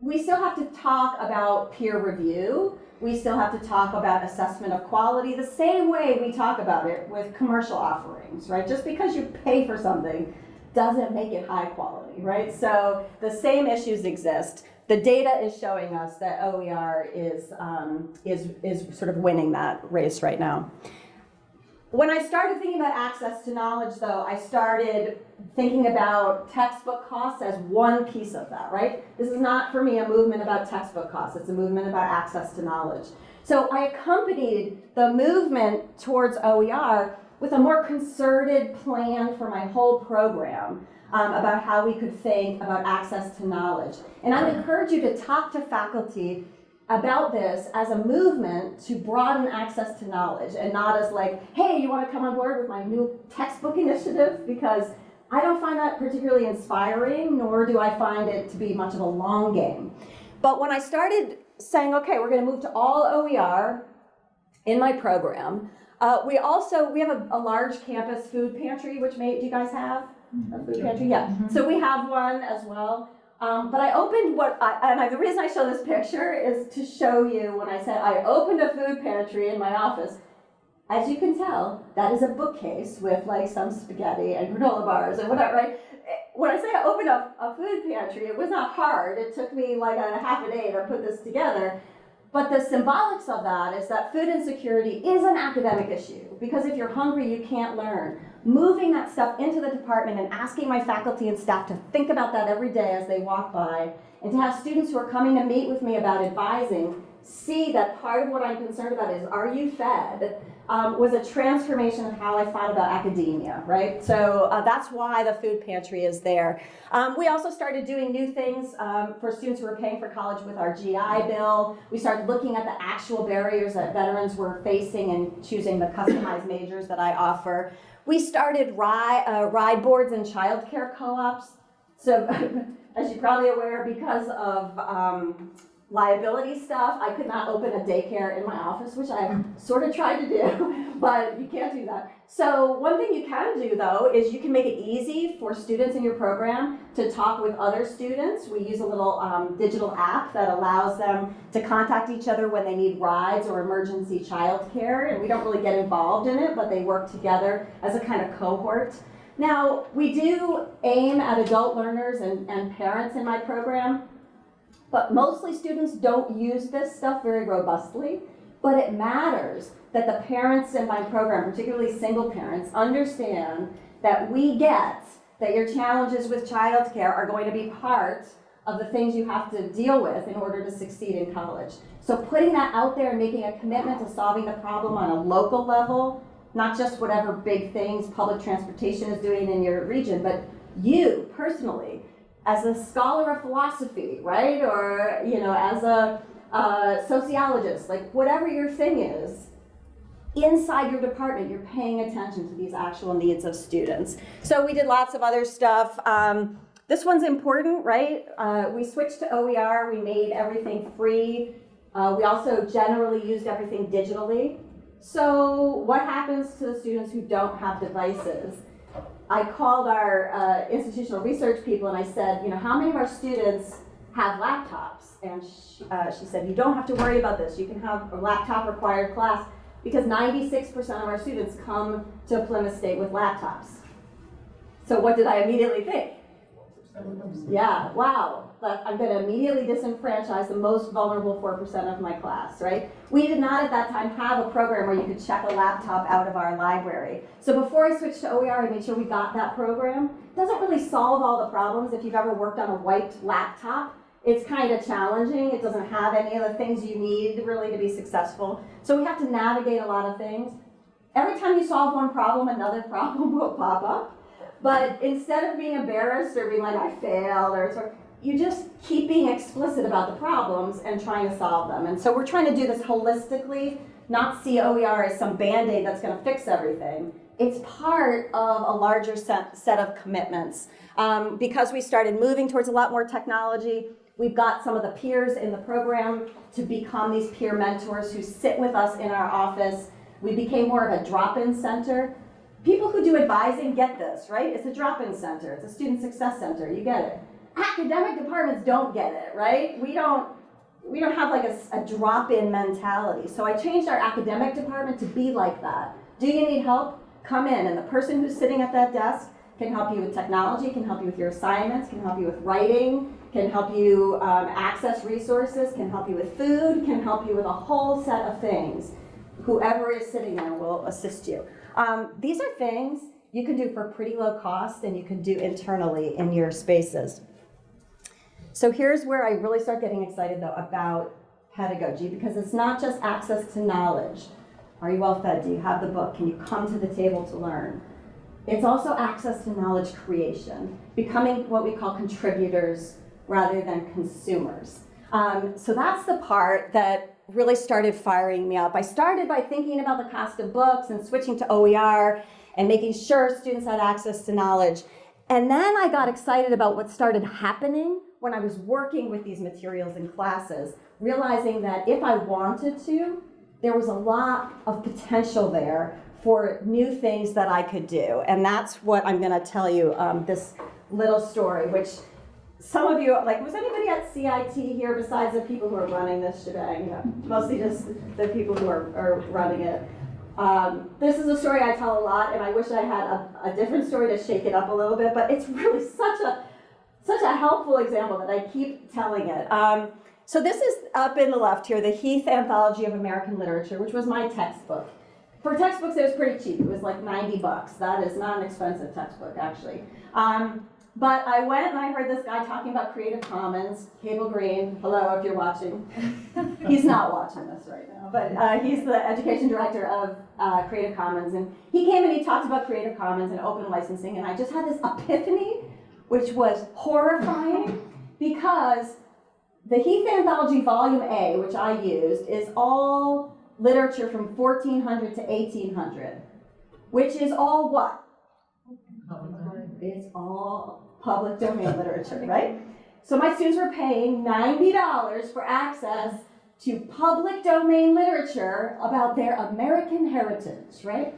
we still have to talk about peer review. We still have to talk about assessment of quality the same way we talk about it with commercial offerings, right? Just because you pay for something doesn't make it high quality, right? So the same issues exist. The data is showing us that OER is, um, is, is sort of winning that race right now. When I started thinking about access to knowledge, though, I started thinking about textbook costs as one piece of that, right? This is not, for me, a movement about textbook costs. It's a movement about access to knowledge. So I accompanied the movement towards OER with a more concerted plan for my whole program um, about how we could think about access to knowledge. And I encourage you to talk to faculty about this as a movement to broaden access to knowledge and not as like, hey, you want to come on board with my new textbook initiative? Because I don't find that particularly inspiring, nor do I find it to be much of a long game. But when I started saying, okay, we're going to move to all OER in my program, uh, we also, we have a, a, large campus food pantry, which may, do you guys have a food pantry? Yeah, so we have one as well. Um, but I opened what, I, and I, the reason I show this picture is to show you when I said I opened a food pantry in my office. As you can tell, that is a bookcase with like some spaghetti and granola bars and whatever, right? When I say I opened up a food pantry, it was not hard. It took me like a half a day to put this together. But the symbolics of that is that food insecurity is an academic issue because if you're hungry, you can't learn moving that stuff into the department and asking my faculty and staff to think about that every day as they walk by, and to have students who are coming to meet with me about advising see that part of what I'm concerned about is, are you fed? Um, was a transformation of how I thought about academia, right? So uh, that's why the food pantry is there. Um, we also started doing new things um, for students who were paying for college with our GI Bill. We started looking at the actual barriers that veterans were facing and choosing the customized majors that I offer. We started ride, uh, ride boards and childcare co-ops. So as you're probably aware, because of um, liability stuff, I could not open a daycare in my office, which I sort of tried to do, but you can't do that. So one thing you can do though, is you can make it easy for students in your program to talk with other students. We use a little um, digital app that allows them to contact each other when they need rides or emergency childcare, and we don't really get involved in it, but they work together as a kind of cohort. Now, we do aim at adult learners and, and parents in my program, But mostly students don't use this stuff very robustly, but it matters that the parents in my program, particularly single parents, understand that we get that your challenges with childcare are going to be part of the things you have to deal with in order to succeed in college. So putting that out there and making a commitment to solving the problem on a local level, not just whatever big things public transportation is doing in your region, but you personally, as a scholar of philosophy, right? Or, you know, as a uh, sociologist, like whatever your thing is, inside your department, you're paying attention to these actual needs of students. So we did lots of other stuff. Um, this one's important, right? Uh, we switched to OER, we made everything free. Uh, we also generally used everything digitally. So what happens to the students who don't have devices? I called our uh, institutional research people and I said, you know, how many of our students have laptops? And she, uh, she said, you don't have to worry about this. You can have a laptop required class because 96% of our students come to Plymouth State with laptops. So what did I immediately think? Yeah, wow. But I'm going to immediately disenfranchise the most vulnerable 4% of my class, right? We did not at that time have a program where you could check a laptop out of our library. So before I switched to OER, I made sure we got that program. It doesn't really solve all the problems. If you've ever worked on a wiped laptop, it's kind of challenging. It doesn't have any of the things you need really to be successful. So we have to navigate a lot of things. Every time you solve one problem, another problem will pop up. But instead of being embarrassed or being like, I failed, or sort you just keep being explicit about the problems and trying to solve them. And so we're trying to do this holistically, not see OER as some band-aid that's gonna fix everything. It's part of a larger set, set of commitments. Um, because we started moving towards a lot more technology, we've got some of the peers in the program to become these peer mentors who sit with us in our office. We became more of a drop-in center people who do advising get this, right? It's a drop-in center, it's a student success center, you get it. Academic departments don't get it, right? We don't, we don't have like a, a drop-in mentality. So I changed our academic department to be like that. Do you need help? Come in, and the person who's sitting at that desk can help you with technology, can help you with your assignments, can help you with writing, can help you um, access resources, can help you with food, can help you with a whole set of things. Whoever is sitting there will assist you. Um, these are things you can do for pretty low cost and you can do internally in your spaces. So here's where I really start getting excited though about pedagogy because it's not just access to knowledge. Are you well fed? Do you have the book? Can you come to the table to learn? It's also access to knowledge creation, becoming what we call contributors rather than consumers. Um, so that's the part that really started firing me up. I started by thinking about the cost of books and switching to OER and making sure students had access to knowledge. And then I got excited about what started happening when I was working with these materials in classes, realizing that if I wanted to, there was a lot of potential there for new things that I could do. And that's what I'm gonna tell you, um, this little story, which some of you, like, was anybody at CIT here besides the people who are running this shebang? No, mostly just the people who are, are running it. Um, this is a story I tell a lot, and I wish I had a, a different story to shake it up a little bit, but it's really such a such a helpful example that I keep telling it. Um, so this is up in the left here, the Heath Anthology of American Literature, which was my textbook. For textbooks, it was pretty cheap. It was like 90 bucks. That is not an expensive textbook, actually. Um, but I went and I heard this guy talking about Creative Commons, Cable Green, hello if you're watching. he's not watching this right now, but uh, he's the education director of uh, Creative Commons. And he came and he talked about Creative Commons and open licensing, and I just had this epiphany, which was horrifying because the Heath Anthology Volume A, which I used, is all literature from 1400 to 1800, which is all what? It's all public domain literature, right? So my students were paying $90 for access to public domain literature about their American heritage, right?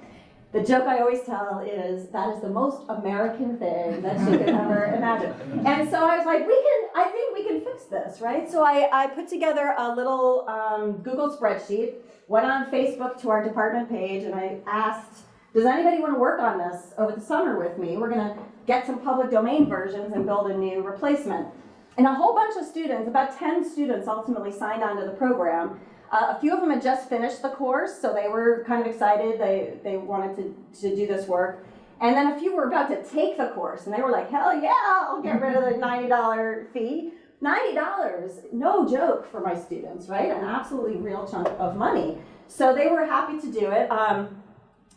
The joke I always tell is that is the most American thing that you could ever imagine. And so I was like, we can, I think we can fix this, right? So I, I put together a little um, Google spreadsheet, went on Facebook to our department page, and I asked, does anybody want to work on this over the summer with me? We're going to get some public domain versions and build a new replacement. And a whole bunch of students, about 10 students ultimately signed on to the program. Uh, a few of them had just finished the course, so they were kind of excited. They, they wanted to, to do this work. And then a few were about to take the course, and they were like, hell yeah, I'll get rid of the $90 fee. $90, no joke for my students, right? An absolutely real chunk of money. So they were happy to do it. Um,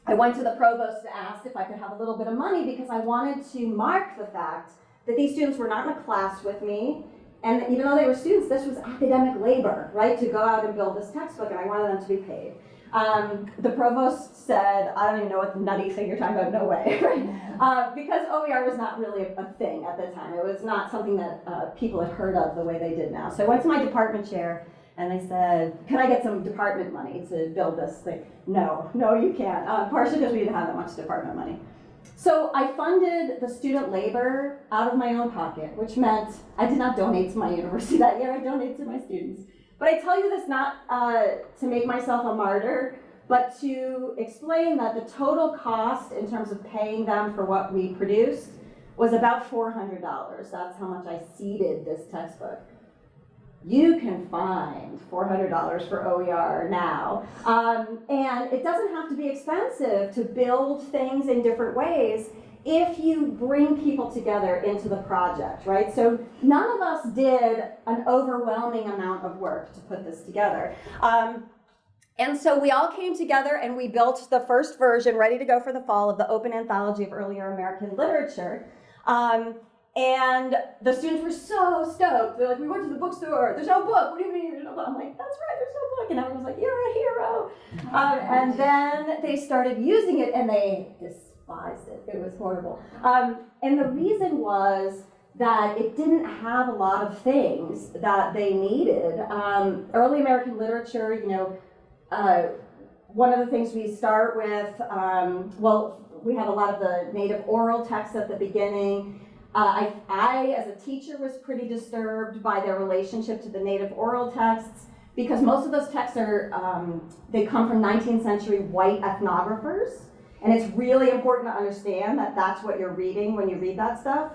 I went to the provost to ask if I could have a little bit of money because I wanted to mark the fact that these students were not in a class with me. And even though they were students, this was academic labor, right? To go out and build this textbook, and I wanted them to be paid. Um, the provost said, I don't even know what the nutty thing you're talking about, no way? Uh, because OER was not really a, a thing at the time. It was not something that uh, people had heard of the way they did now. So I went to my department chair and I said, can I get some department money to build this thing? No, no, you can't, uh, partially because we didn't have that much department money. So I funded the student labor out of my own pocket, which meant I did not donate to my university that year, I donated to my students. But I tell you this not uh, to make myself a martyr, but to explain that the total cost in terms of paying them for what we produced was about $400. That's how much I seeded this textbook. You can find $400 for OER now. Um, and it doesn't have to be expensive to build things in different ways if you bring people together into the project, right? So none of us did an overwhelming amount of work to put this together. Um, and so we all came together and we built the first version, ready to go for the fall, of the Open Anthology of Earlier American Literature. Um, and the students were so stoked. They're like, we went to the bookstore. There's no book. What do you mean there's no book? I'm like, that's right, there's no book. And everyone was like, you're a hero. Um, and then they started using it and they despised it. It was horrible. Um, and the reason was that it didn't have a lot of things that they needed. Um, early American literature, you know, uh, one of the things we start with, um, well, we have a lot of the native oral texts at the beginning. Uh, I, I, as a teacher, was pretty disturbed by their relationship to the native oral texts because most of those texts are, um, they come from 19th century white ethnographers. And it's really important to understand that that's what you're reading when you read that stuff.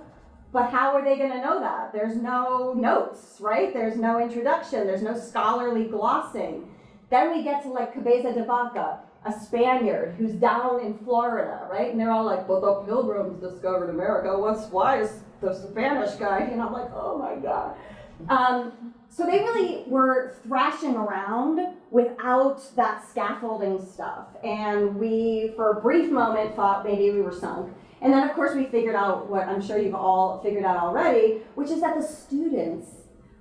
But how are they going to know that? There's no notes, right? There's no introduction. There's no scholarly glossing. Then we get to like Cabeza de Vaca, a Spaniard who's down in Florida, right? And they're all like, but the pilgrims discovered America. What's, why is the Spanish guy? And I'm like, oh my God. Um, so they really were thrashing around without that scaffolding stuff. And we, for a brief moment, thought maybe we were sunk. And then, of course, we figured out what I'm sure you've all figured out already, which is that the students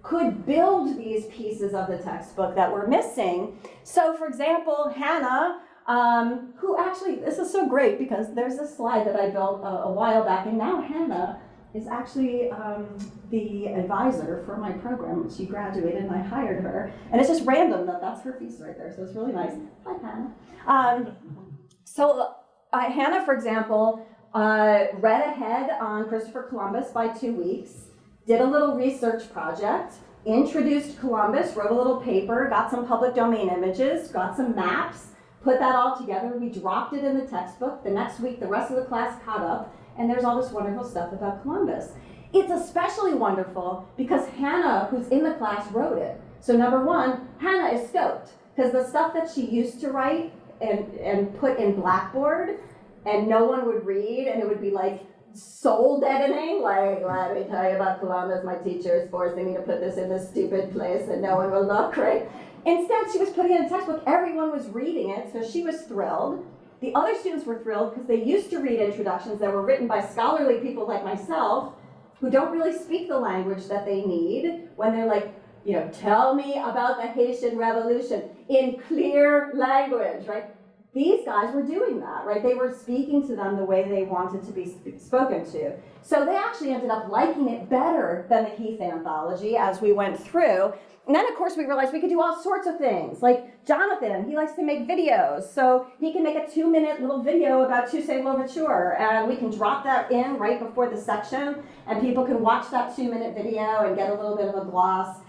could build these pieces of the textbook that were missing. So, for example, Hannah, um, who actually, this is so great because there's this slide that I built a, a while back, and now Hannah is actually um, the advisor for my program. She graduated and I hired her. And it's just random that that's her piece right there, so it's really nice. Hi, Hannah. Um, so, uh, Hannah, for example, uh, read ahead on Christopher Columbus by two weeks did a little research project, introduced Columbus, wrote a little paper, got some public domain images, got some maps, put that all together. We dropped it in the textbook. The next week, the rest of the class caught up, and there's all this wonderful stuff about Columbus. It's especially wonderful because Hannah, who's in the class, wrote it. So number one, Hannah is stoked because the stuff that she used to write and, and put in Blackboard and no one would read and it would be like soul deadening, like, let me tell you about Columbus, my teacher is forcing me to put this in this stupid place and no one will look, right? Instead, she was putting in a textbook, everyone was reading it, so she was thrilled. The other students were thrilled because they used to read introductions that were written by scholarly people like myself who don't really speak the language that they need when they're like, you know, tell me about the Haitian Revolution in clear language, right? These guys were doing that, right? They were speaking to them the way they wanted to be sp spoken to. So they actually ended up liking it better than the Heath anthology as we went through. And then, of course, we realized we could do all sorts of things. Like Jonathan, he likes to make videos. So he can make a two minute little video about Toussaint Louverture. And we can drop that in right before the section. And people can watch that two minute video and get a little bit of a gloss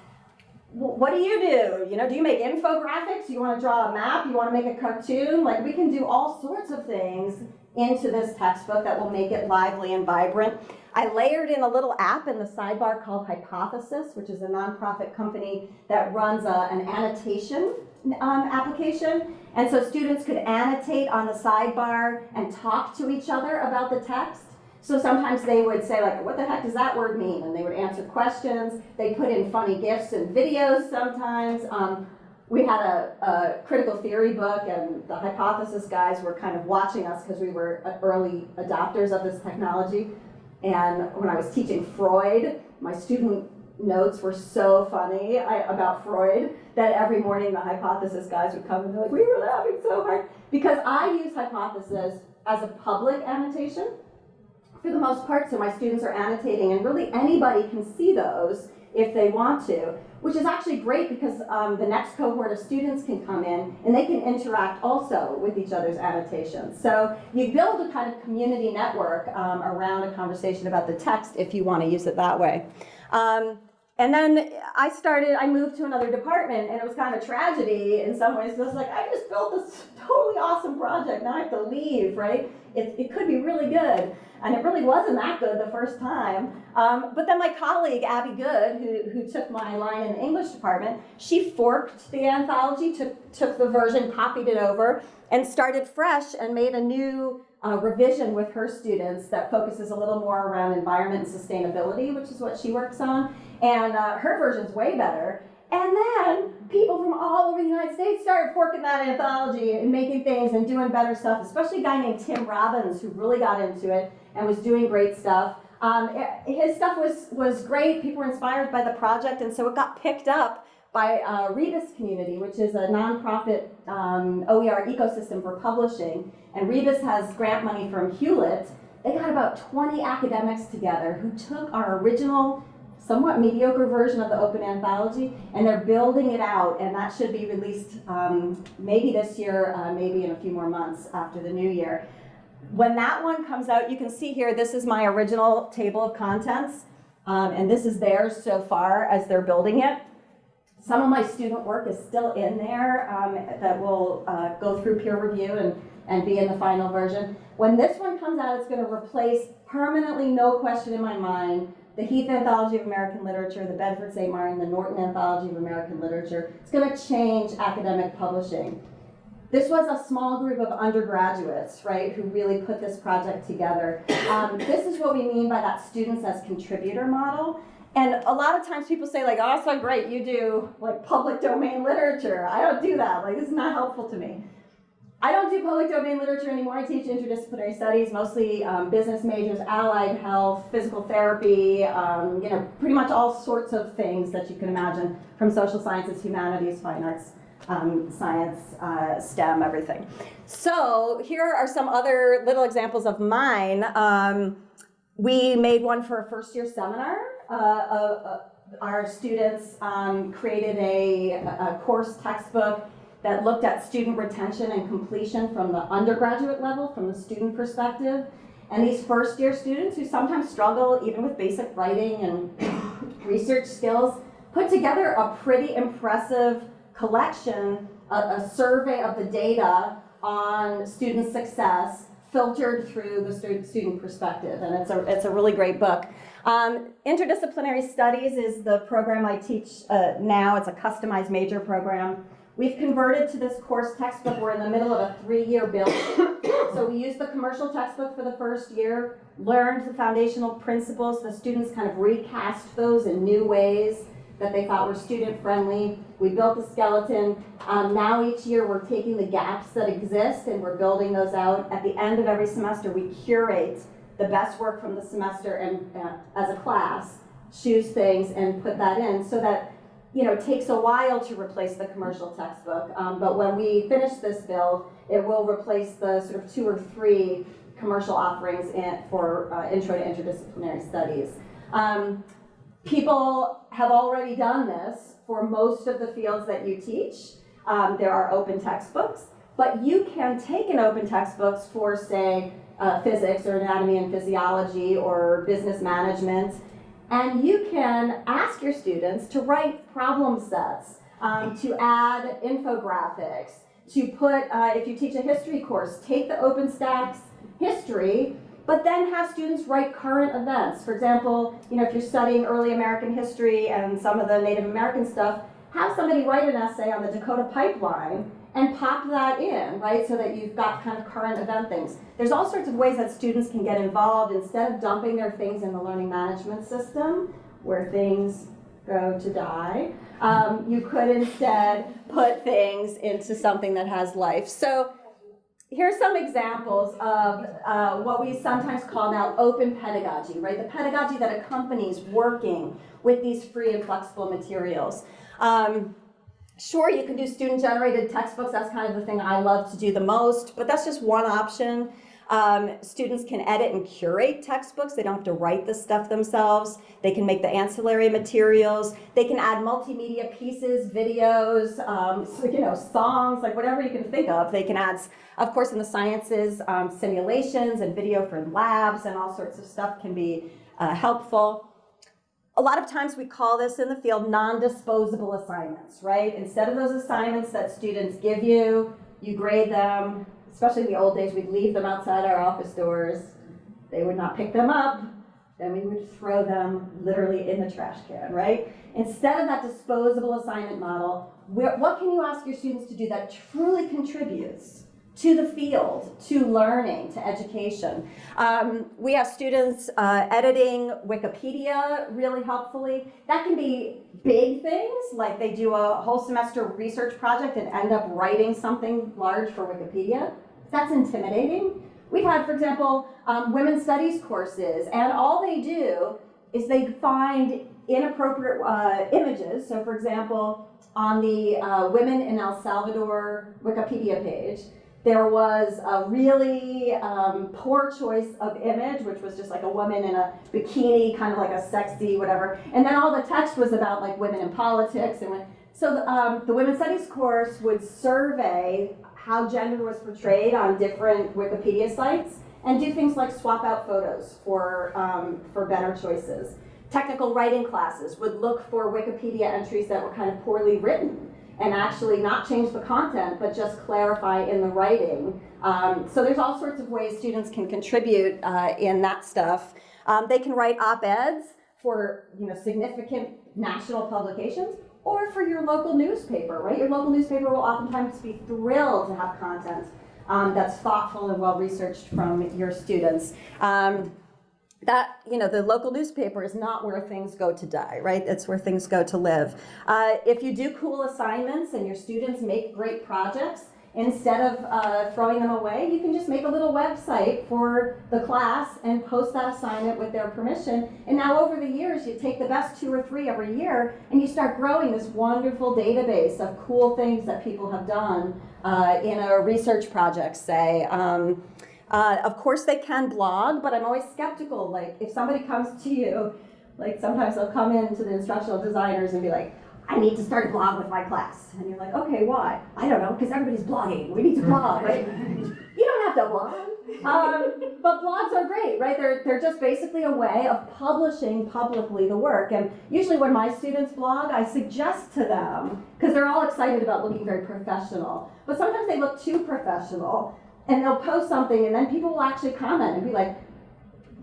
what do you do? You know, do you make infographics? You want to draw a map? You want to make a cartoon? Like we can do all sorts of things into this textbook that will make it lively and vibrant. I layered in a little app in the sidebar called Hypothesis, which is a nonprofit company that runs a, an annotation um, application. And so students could annotate on the sidebar and talk to each other about the text. So sometimes they would say like, what the heck does that word mean? And they would answer questions. They put in funny gifs and videos sometimes. Um, we had a, a critical theory book and the hypothesis guys were kind of watching us because we were early adopters of this technology. And when I was teaching Freud, my student notes were so funny I, about Freud that every morning the hypothesis guys would come and be like, we were laughing so hard. Because I use hypothesis as a public annotation for the most part, so my students are annotating, and really anybody can see those if they want to, which is actually great because um, the next cohort of students can come in and they can interact also with each other's annotations. So you build a kind of community network um, around a conversation about the text if you want to use it that way. Um, and then I started, I moved to another department and it was kind of a tragedy in some ways. I was like, I just built this totally awesome project. Now I have to leave, right? It, it could be really good. And it really wasn't that good the first time. Um, but then my colleague, Abby Goode, who, who took my line in the English department, she forked the anthology, took, took the version, copied it over, and started fresh and made a new uh, revision with her students that focuses a little more around environment and sustainability, which is what she works on. And uh, her version's way better. And then people from all over the United States started forking that anthology and making things and doing better stuff, especially a guy named Tim Robbins who really got into it and was doing great stuff. Um, his stuff was, was great. People were inspired by the project, and so it got picked up by uh, Rebus Community, which is a nonprofit um, OER ecosystem for publishing. And Rebus has grant money from Hewlett. They got about 20 academics together who took our original somewhat mediocre version of the open anthology, and they're building it out, and that should be released um, maybe this year, uh, maybe in a few more months after the new year. When that one comes out, you can see here, this is my original table of contents, um, and this is theirs so far as they're building it. Some of my student work is still in there um, that will uh, go through peer review and, and be in the final version. When this one comes out, it's going to replace permanently, no question in my mind, the Heath Anthology of American Literature, the Bedford St. Martin, the Norton Anthology of American Literature. It's going to change academic publishing. This was a small group of undergraduates, right, who really put this project together. Um, this is what we mean by that students as contributor model. And a lot of times people say like, oh, so great, you do like public domain literature. I don't do that, like this is not helpful to me. I don't do public domain literature anymore. I teach interdisciplinary studies, mostly um, business majors, allied health, physical therapy, um, you know, pretty much all sorts of things that you can imagine from social sciences, humanities, fine arts, um, science, uh, STEM, everything. So here are some other little examples of mine. Um, we made one for a first year seminar. Uh, uh, uh our students um, created a, a course textbook that looked at student retention and completion from the undergraduate level, from the student perspective. And these first year students who sometimes struggle even with basic writing and research skills put together a pretty impressive collection, a, a survey of the data on student success filtered through the student perspective. And it's a, it's a really great book. Um, interdisciplinary studies is the program I teach uh, now. It's a customized major program. We've converted to this course textbook. We're in the middle of a three-year build. so we used the commercial textbook for the first year, learned the foundational principles. The students kind of recast those in new ways that they thought were student-friendly. We built the skeleton. Um, now each year we're taking the gaps that exist and we're building those out. At the end of every semester, we curate the best work from the semester and uh, as a class, choose things and put that in so that you know, takes a while to replace the commercial textbook, um, but when we finish this build, it will replace the sort of two or three commercial offerings in, for uh, Intro to Interdisciplinary Studies. Um, people have already done this for most of the fields that you teach. Um, there are open textbooks, but you can take an open textbooks for, say, uh, physics or anatomy and physiology or business management, and you can ask your students to write problem sets, um, to add infographics, to put, uh, if you teach a history course, take the OpenStax history but then have students write current events. For example, you know, if you're studying early American history and some of the Native American stuff, have somebody write an essay on the Dakota Pipeline and pop that in, right, so that you've got kind of current event things. There's all sorts of ways that students can get involved instead of dumping their things in the learning management system where things go to die. Um, you could instead put things into something that has life. So here's some examples of uh, what we sometimes call now open pedagogy, right? The pedagogy that accompanies working with these free and flexible materials. Um, sure, you can do student-generated textbooks. That's kind of the thing I love to do the most, but that's just one option. Um, students can edit and curate textbooks. They don't have to write the stuff themselves. They can make the ancillary materials. They can add multimedia pieces, videos, um, you know, songs, like whatever you can think of. They can add, of course, in the sciences, um, simulations and video for labs and all sorts of stuff can be uh, helpful a lot of times we call this in the field non-disposable assignments, right? Instead of those assignments that students give you, you grade them, especially in the old days, we'd leave them outside our office doors. They would not pick them up. Then we would throw them literally in the trash can, right? Instead of that disposable assignment model, what can you ask your students to do that truly contributes to the field, to learning, to education. Um, we have students uh, editing Wikipedia really helpfully. That can be big things, like they do a whole semester research project and end up writing something large for Wikipedia. That's intimidating. We've had, for example, um, women's studies courses, and all they do is they find inappropriate uh, images. So, for example, on the uh, Women in El Salvador Wikipedia page, there was a really um, poor choice of image, which was just like a woman in a bikini, kind of like a sexy whatever. And then all the text was about like women in politics. And so um, the women's studies course would survey how gender was portrayed on different Wikipedia sites and do things like swap out photos for, um, for better choices. Technical writing classes would look for Wikipedia entries that were kind of poorly written and actually not change the content, but just clarify in the writing. Um, so there's all sorts of ways students can contribute uh, in that stuff. Um, they can write op-eds for you know significant national publications or for your local newspaper, right? Your local newspaper will oftentimes be thrilled to have content um, that's thoughtful and well researched from your students. That, you know, the local newspaper is not where things go to die, right? It's where things go to live. Uh, if you do cool assignments and your students make great projects, instead of uh, throwing them away, you can just make a little website for the class and post that assignment with their permission. And now over the years, you take the best two or three every year and you start growing this wonderful database of cool things that people have done uh, in a research project, say. Um, uh, of course they can blog, but I'm always skeptical. Like if somebody comes to you, like sometimes they'll come in to the instructional designers and be like, I need to start a blog with my class. And you're like, okay, why? I don't know, because everybody's blogging. We need to blog, right? you don't have to blog. Um, but blogs are great, right? They're, they're just basically a way of publishing publicly the work. And usually when my students blog, I suggest to them, because they're all excited about looking very professional, but sometimes they look too professional and they'll post something and then people will actually comment and be like,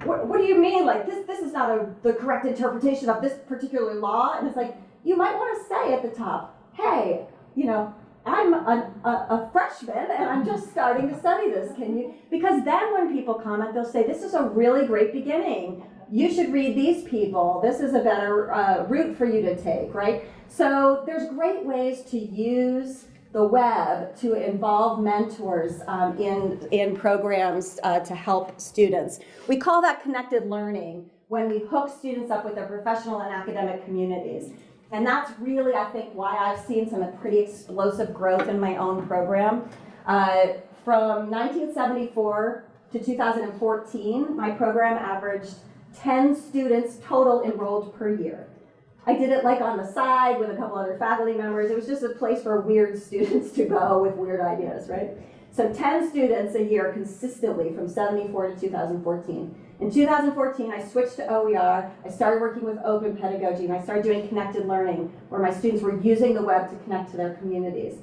what, what do you mean? Like this, this is not a, the correct interpretation of this particular law. And it's like, you might want to say at the top, hey, you know, I'm a, a, a, freshman and I'm just starting to study this. Can you? Because then when people comment, they'll say, this is a really great beginning. You should read these people. This is a better uh, route for you to take, right? So there's great ways to use the web to involve mentors um, in, in programs uh, to help students. We call that connected learning when we hook students up with their professional and academic communities. And that's really, I think, why I've seen some pretty explosive growth in my own program. Uh, from 1974 to 2014, my program averaged 10 students total enrolled per year. I did it like on the side with a couple other faculty members. It was just a place for weird students to go with weird ideas, right? So 10 students a year consistently from 74 to 2014. In 2014, I switched to OER. I started working with open pedagogy, and I started doing connected learning, where my students were using the web to connect to their communities.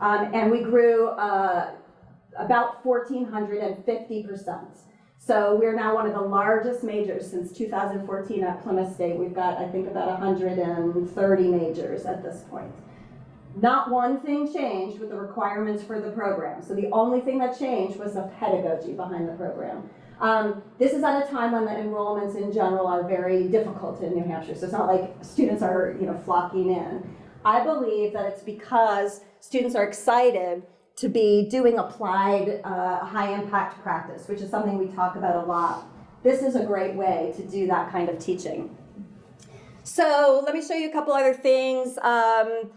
Um, and we grew uh, about 1,450%. So we're now one of the largest majors since 2014 at Plymouth State. We've got, I think, about 130 majors at this point. Not one thing changed with the requirements for the program. So the only thing that changed was the pedagogy behind the program. Um, this is at a time when the enrollments in general are very difficult in New Hampshire. So it's not like students are, you know, flocking in. I believe that it's because students are excited to be doing applied uh, high impact practice, which is something we talk about a lot. This is a great way to do that kind of teaching. So let me show you a couple other things. Um,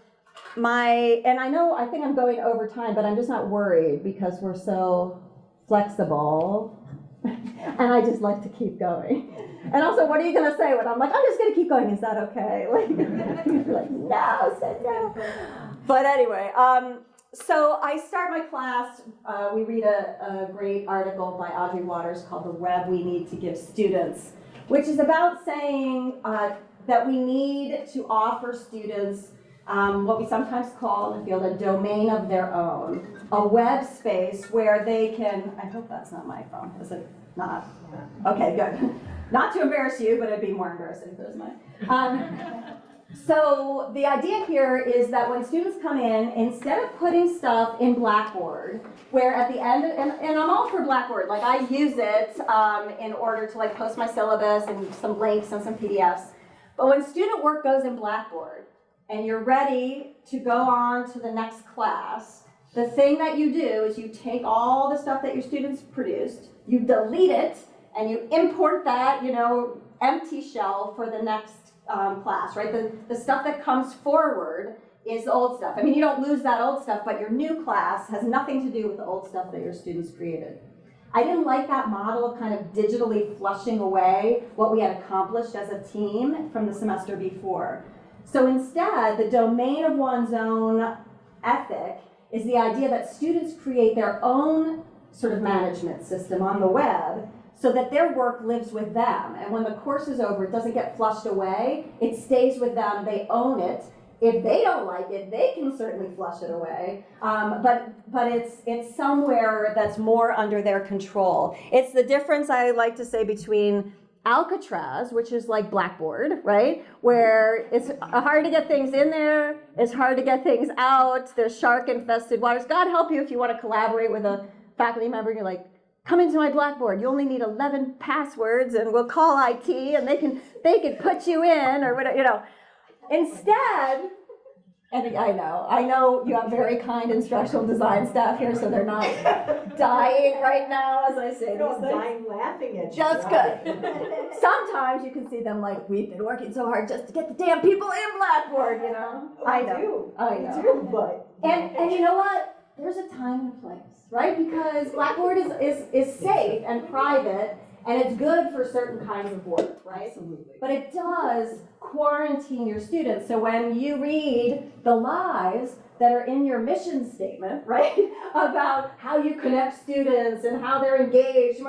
my, and I know, I think I'm going over time, but I'm just not worried because we're so flexible. and I just like to keep going. And also, what are you going to say when I'm like, I'm just going to keep going? Is that okay? Like, like no, said no. But anyway, um, so I start my class. Uh, we read a, a great article by Audrey Watters called "The Web We Need to Give Students," which is about saying uh, that we need to offer students um, what we sometimes call in the field a domain of their own, a web space where they can. I hope that's not my phone. Is it not? Okay, good. Not to embarrass you, but it'd be more embarrassing if it was mine. Um, so the idea here is that when students come in, instead of putting stuff in Blackboard, where at the end, and, and I'm all for Blackboard, like I use it um, in order to like post my syllabus and some links and some PDFs. But when student work goes in Blackboard and you're ready to go on to the next class, the thing that you do is you take all the stuff that your students produced, you delete it, and you import that, you know, empty shell for the next um, class, right? The, the stuff that comes forward is the old stuff. I mean, you don't lose that old stuff, but your new class has nothing to do with the old stuff that your students created. I didn't like that model of kind of digitally flushing away what we had accomplished as a team from the semester before. So instead, the domain of one's own ethic is the idea that students create their own sort of management system on the web so that their work lives with them. And when the course is over, it doesn't get flushed away. It stays with them. They own it. If they don't like it, they can certainly flush it away. Um, but but it's it's somewhere that's more under their control. It's the difference I like to say between Alcatraz, which is like Blackboard, right? Where it's hard to get things in there, it's hard to get things out, there's shark infested waters. God help you if you want to collaborate with a faculty member and you're like, come into my Blackboard. You only need 11 passwords and we'll call IT and they can, they can put you in or whatever, you know. Instead, and I know, I know you have very kind instructional design staff here, so they're not dying right now as I say No, these I'm dying laughing at you. Just good. Sometimes you can see them like, we've been working so hard just to get the damn people in Blackboard, you know? I know, do. I know. too, but. And, and you know what? There's a time and a place, right? Because Blackboard is, is, is safe and private, and it's good for certain kinds of work, right? Absolutely. But it does quarantine your students. So when you read the lies that are in your mission statement, right, about how you connect students and how they're engaged,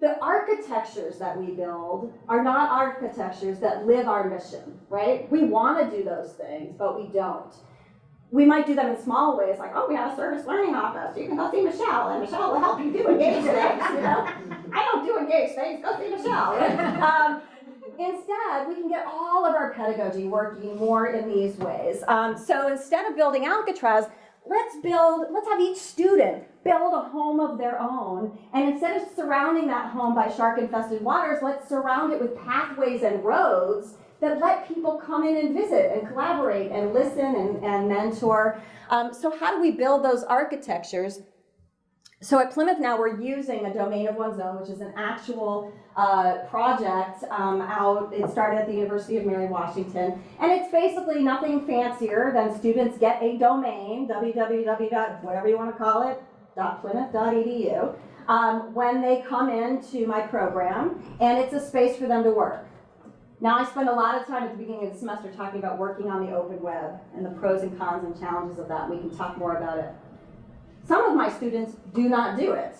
the architectures that we build are not architectures that live our mission, right? We want to do those things, but we don't. We might do them in small ways, like, oh, we have a service learning office. You can go see Michelle, and Michelle will help you do engaged things, you know? I don't do engaged things, go see Michelle. Um, instead, we can get all of our pedagogy working more in these ways. Um, so instead of building Alcatraz, let's build, let's have each student build a home of their own. And instead of surrounding that home by shark infested waters, let's surround it with pathways and roads that let people come in and visit and collaborate and listen and, and mentor. Um, so how do we build those architectures? So at Plymouth now, we're using a domain of one's own, which is an actual uh, project um, out. It started at the University of Mary Washington, and it's basically nothing fancier than students get a domain, www. whatever you want to call it, .plymouth.edu, um, when they come into my program, and it's a space for them to work. Now, I spend a lot of time at the beginning of the semester talking about working on the open web and the pros and cons and challenges of that. We can talk more about it. Some of my students do not do it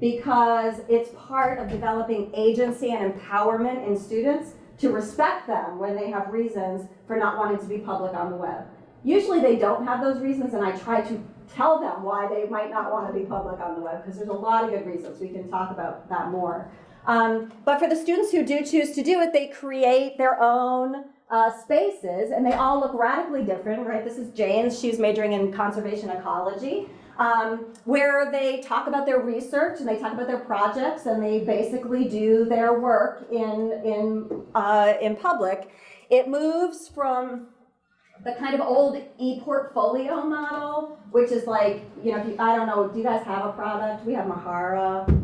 because it's part of developing agency and empowerment in students to respect them when they have reasons for not wanting to be public on the web. Usually they don't have those reasons and I try to tell them why they might not want to be public on the web, because there's a lot of good reasons. We can talk about that more. Um, but for the students who do choose to do it, they create their own uh, spaces, and they all look radically different, right? This is Jane's, she's majoring in conservation ecology, um, where they talk about their research and they talk about their projects, and they basically do their work in, in, uh, in public. It moves from the kind of old e-portfolio model, which is like, you know, you- I don't know, do you guys have a product? We have Mahara.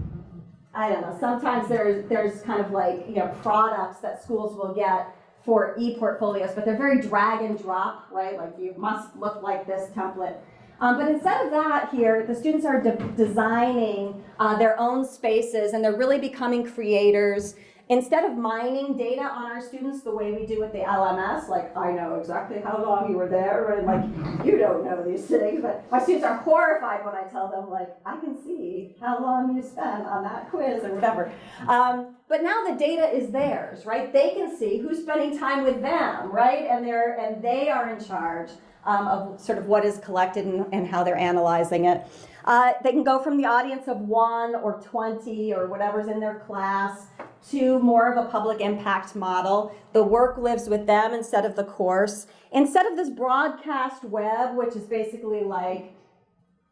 I don't know, sometimes there's, there's kind of like, you know, products that schools will get for e-portfolios, but they're very drag and drop, right? Like you must look like this template. Um, but instead of that here, the students are de- designing uh, their own spaces and they're really becoming creators. Instead of mining data on our students the way we do with the LMS, like I know exactly how long you were there, and like you don't know these things, but my students are horrified when I tell them like I can see how long you spent on that quiz or whatever. Um, but now the data is theirs, right? They can see who's spending time with them, right? And they're and they are in charge um, of sort of what is collected and, and how they're analyzing it. Uh, they can go from the audience of one or 20 or whatever's in their class to more of a public impact model. The work lives with them instead of the course. Instead of this broadcast web, which is basically like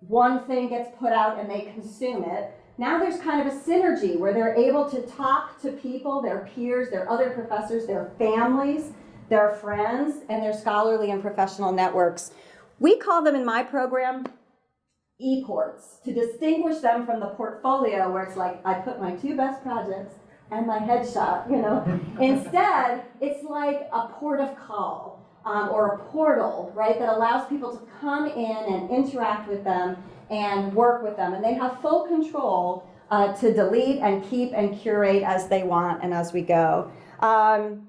one thing gets put out and they consume it, now there's kind of a synergy where they're able to talk to people, their peers, their other professors, their families, their friends, and their scholarly and professional networks. We call them in my program e-ports to distinguish them from the portfolio where it's like I put my two best projects and my headshot, you know. Instead, it's like a port of call um, or a portal, right, that allows people to come in and interact with them and work with them. And they have full control uh, to delete and keep and curate as they want and as we go. Um,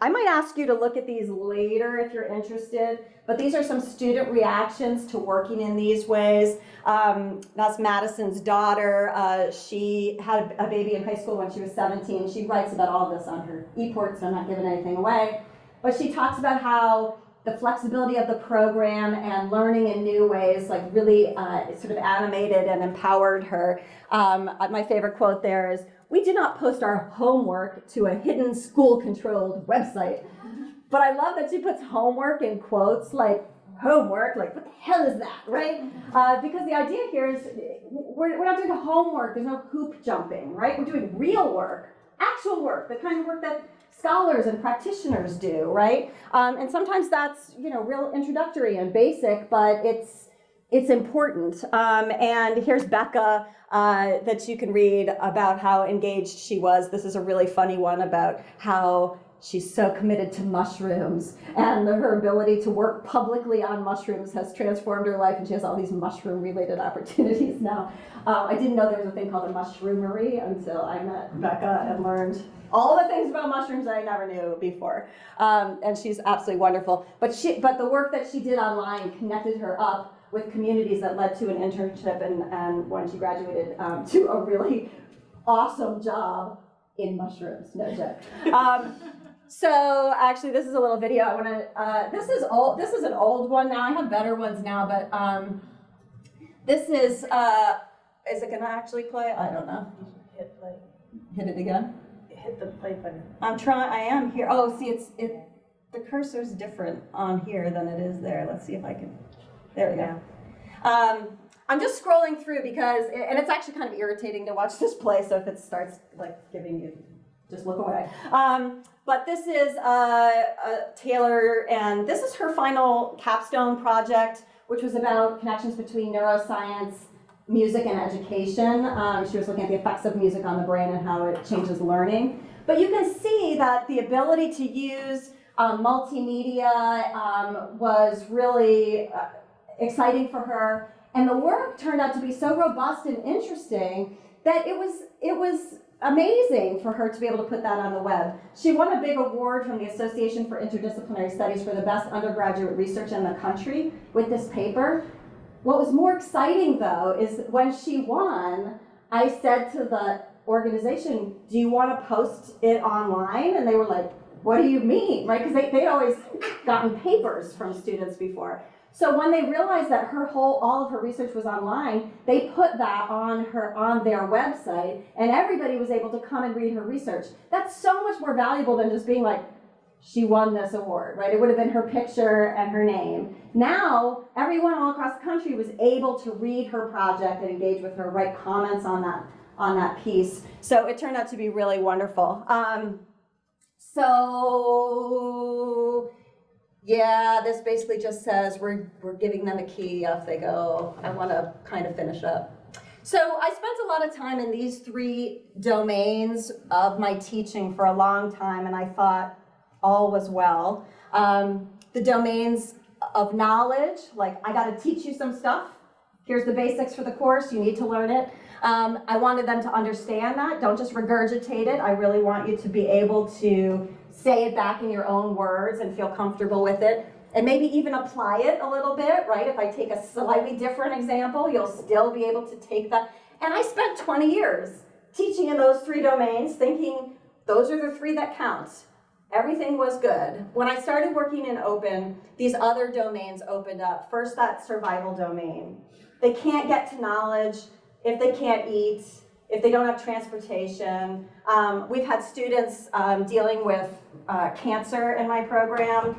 I might ask you to look at these later if you're interested, but these are some student reactions to working in these ways. Um, that's Madison's daughter. Uh, she had a baby in high school when she was 17. She writes about all this on her e-port, so I'm not giving anything away. But she talks about how the flexibility of the program and learning in new ways like really uh, sort of animated and empowered her. Um, my favorite quote there is, we do not post our homework to a hidden school-controlled website. But I love that she puts homework in quotes, like homework, like what the hell is that, right? Uh, because the idea here is we're, we're not doing homework, there's no hoop jumping, right? We're doing real work, actual work, the kind of work that scholars and practitioners do, right? Um, and sometimes that's, you know, real introductory and basic, but it's, it's important. Um, and here's Becca uh, that you can read about how engaged she was. This is a really funny one about how she's so committed to mushrooms and her ability to work publicly on mushrooms has transformed her life and she has all these mushroom related opportunities now. Uh, I didn't know there was a thing called a mushroomery until I met Becca and learned all the things about mushrooms that I never knew before. Um, and she's absolutely wonderful. But she, but the work that she did online connected her up with communities that led to an internship and, and when she graduated um, to a really awesome job in mushrooms, no joke. So actually, this is a little video. I want to. Uh, this is old. This is an old one now. I have better ones now, but um, this is. Uh, is it gonna actually play? I don't know. Hit play. Hit it again. Hit the play button. I'm trying. I am here. Oh, see, it's it. The cursor's different on here than it is there. Let's see if I can. There we go. Um, I'm just scrolling through because, and it's actually kind of irritating to watch this play. So if it starts like giving you, just look away. Um, but this is uh, uh, Taylor, and this is her final capstone project, which was about connections between neuroscience, music, and education. Um, she was looking at the effects of music on the brain and how it changes learning. But you can see that the ability to use um, multimedia um, was really uh, exciting for her. And the work turned out to be so robust and interesting that it was, it was amazing for her to be able to put that on the web. She won a big award from the Association for Interdisciplinary Studies for the best undergraduate research in the country with this paper. What was more exciting though is when she won, I said to the organization, do you want to post it online? And they were like, what do you mean, right? Because they, they'd always gotten papers from students before. So when they realized that her whole, all of her research was online, they put that on her, on their website, and everybody was able to come and read her research. That's so much more valuable than just being like, she won this award, right? It would have been her picture and her name. Now, everyone all across the country was able to read her project and engage with her, write comments on that, on that piece. So it turned out to be really wonderful. Um, so, yeah, this basically just says we're, we're giving them a key, off they go. I want to kind of finish up. So I spent a lot of time in these three domains of my teaching for a long time, and I thought all was well. Um, the domains of knowledge, like I got to teach you some stuff. Here's the basics for the course, you need to learn it. Um, I wanted them to understand that, don't just regurgitate it. I really want you to be able to say it back in your own words and feel comfortable with it. And maybe even apply it a little bit, right? If I take a slightly different example, you'll still be able to take that. And I spent 20 years teaching in those three domains, thinking those are the three that count. Everything was good. When I started working in open, these other domains opened up. First, that survival domain. They can't get to knowledge if they can't eat, if they don't have transportation. Um, we've had students um, dealing with uh, cancer in my program.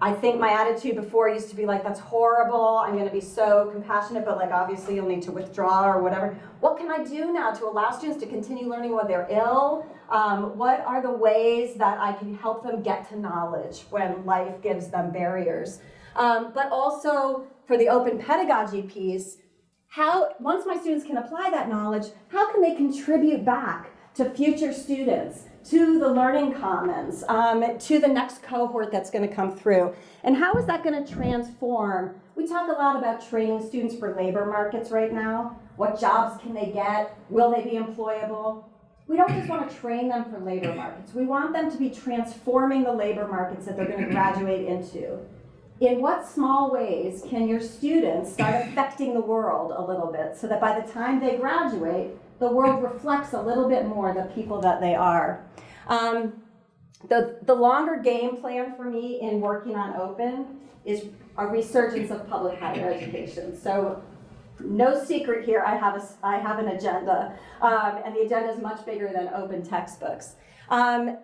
I think my attitude before used to be like, that's horrible, I'm gonna be so compassionate, but like obviously you'll need to withdraw or whatever. What can I do now to allow students to continue learning when they're ill? Um, what are the ways that I can help them get to knowledge when life gives them barriers? Um, but also for the open pedagogy piece, how, once my students can apply that knowledge, how can they contribute back to future students, to the learning commons, um, to the next cohort that's gonna come through? And how is that gonna transform? We talk a lot about training students for labor markets right now. What jobs can they get? Will they be employable? We don't just wanna train them for labor markets. We want them to be transforming the labor markets that they're gonna graduate into in what small ways can your students start affecting the world a little bit so that by the time they graduate, the world reflects a little bit more the people that they are? Um, the, the longer game plan for me in working on open is a resurgence of public higher education. So no secret here, I have, a, I have an agenda, um, and the agenda is much bigger than open textbooks. Um,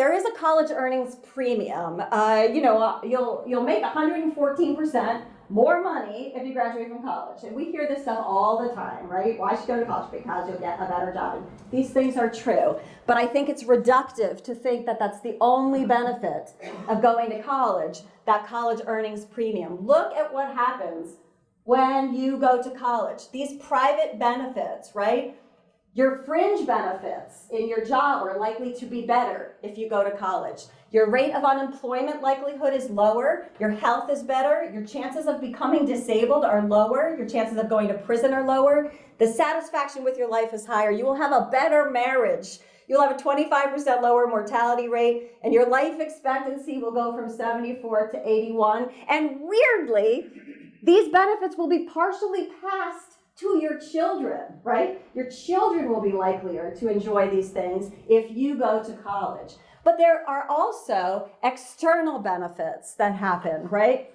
there is a college earnings premium. Uh, you know, uh, you'll you'll make 114% more money if you graduate from college. And we hear this stuff all the time, right? Why should you go to college? Because you'll get a better job. And these things are true. But I think it's reductive to think that that's the only benefit of going to college, that college earnings premium. Look at what happens when you go to college. These private benefits, right? Your fringe benefits in your job are likely to be better if you go to college. Your rate of unemployment likelihood is lower, your health is better, your chances of becoming disabled are lower, your chances of going to prison are lower, the satisfaction with your life is higher, you will have a better marriage, you'll have a 25% lower mortality rate, and your life expectancy will go from 74 to 81. And weirdly, these benefits will be partially passed to your children, right? Your children will be likelier to enjoy these things if you go to college. But there are also external benefits that happen, right?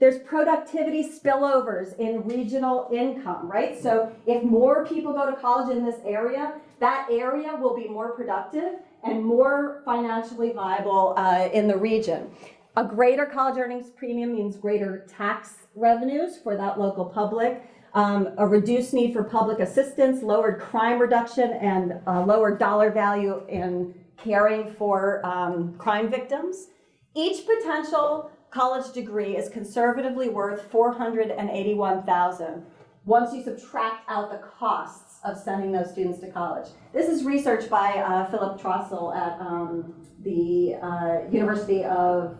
There's productivity spillovers in regional income, right? So if more people go to college in this area, that area will be more productive and more financially viable uh, in the region. A greater college earnings premium means greater tax revenues for that local public um, a reduced need for public assistance, lowered crime reduction, and uh, lower dollar value in caring for um, crime victims. Each potential college degree is conservatively worth 481,000 once you subtract out the costs of sending those students to college. This is research by uh, Philip Trostel at um, the uh, University of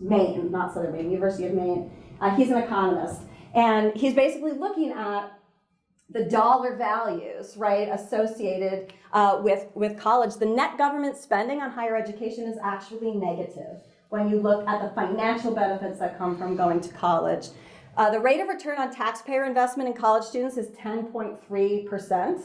Maine, not Southern Maine, University of Maine. Uh, he's an economist. And he's basically looking at the dollar values, right, associated uh, with, with college. The net government spending on higher education is actually negative when you look at the financial benefits that come from going to college. Uh, the rate of return on taxpayer investment in college students is 10.3%.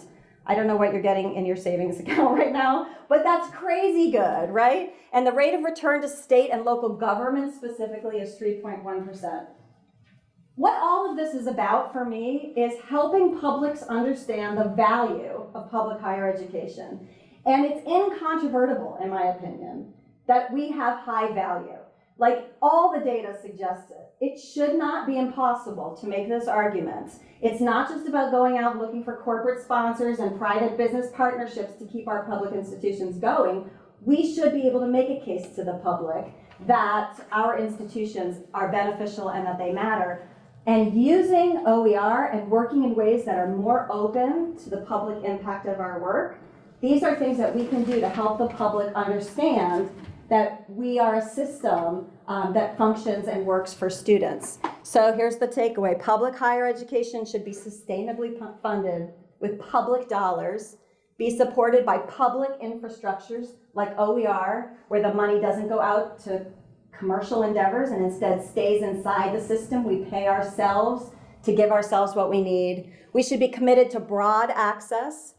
I don't know what you're getting in your savings account right now, but that's crazy good, right? And the rate of return to state and local government specifically is 3.1%. what all of this is about for me is helping publics understand the value of public higher education. And it's incontrovertible, in my opinion, that we have high value. Like all the data suggests it. It should not be impossible to make this argument. It's not just about going out looking for corporate sponsors and private business partnerships to keep our public institutions going. We should be able to make a case to the public that our institutions are beneficial and that they matter. And using OER and working in ways that are more open to the public impact of our work, these are things that we can do to help the public understand that we are a system um, that functions and works for students. So here's the takeaway. Public higher education should be sustainably funded with public dollars, be supported by public infrastructures like OER, where the money doesn't go out to commercial endeavors and instead stays inside the system. We pay ourselves to give ourselves what we need. We should be committed to broad access,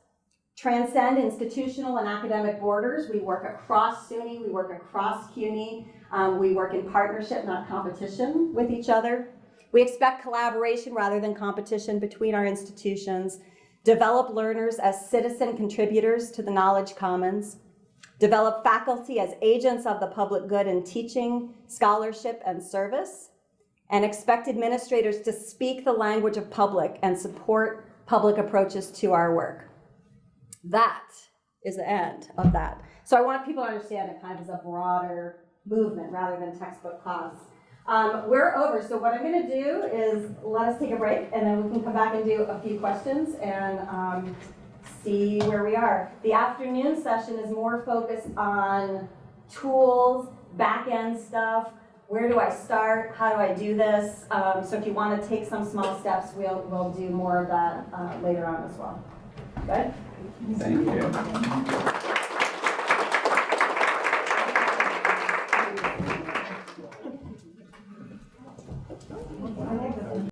transcend institutional and academic borders. We work across SUNY, we work across CUNY, um, we work in partnership, not competition with each other. We expect collaboration rather than competition between our institutions. Develop learners as citizen contributors to the knowledge commons. Develop faculty as agents of the public good in teaching, scholarship, and service. And expect administrators to speak the language of public and support public approaches to our work. That is the end of that. So I want people to understand it kind of as a broader movement rather than textbook class. Um, we're over, so what I'm gonna do is let us take a break and then we can come back and do a few questions and um, see where we are. The afternoon session is more focused on tools, back-end stuff, where do I start, how do I do this? Um, so if you wanna take some small steps, we'll, we'll do more of that uh, later on as well. Good? Thank you.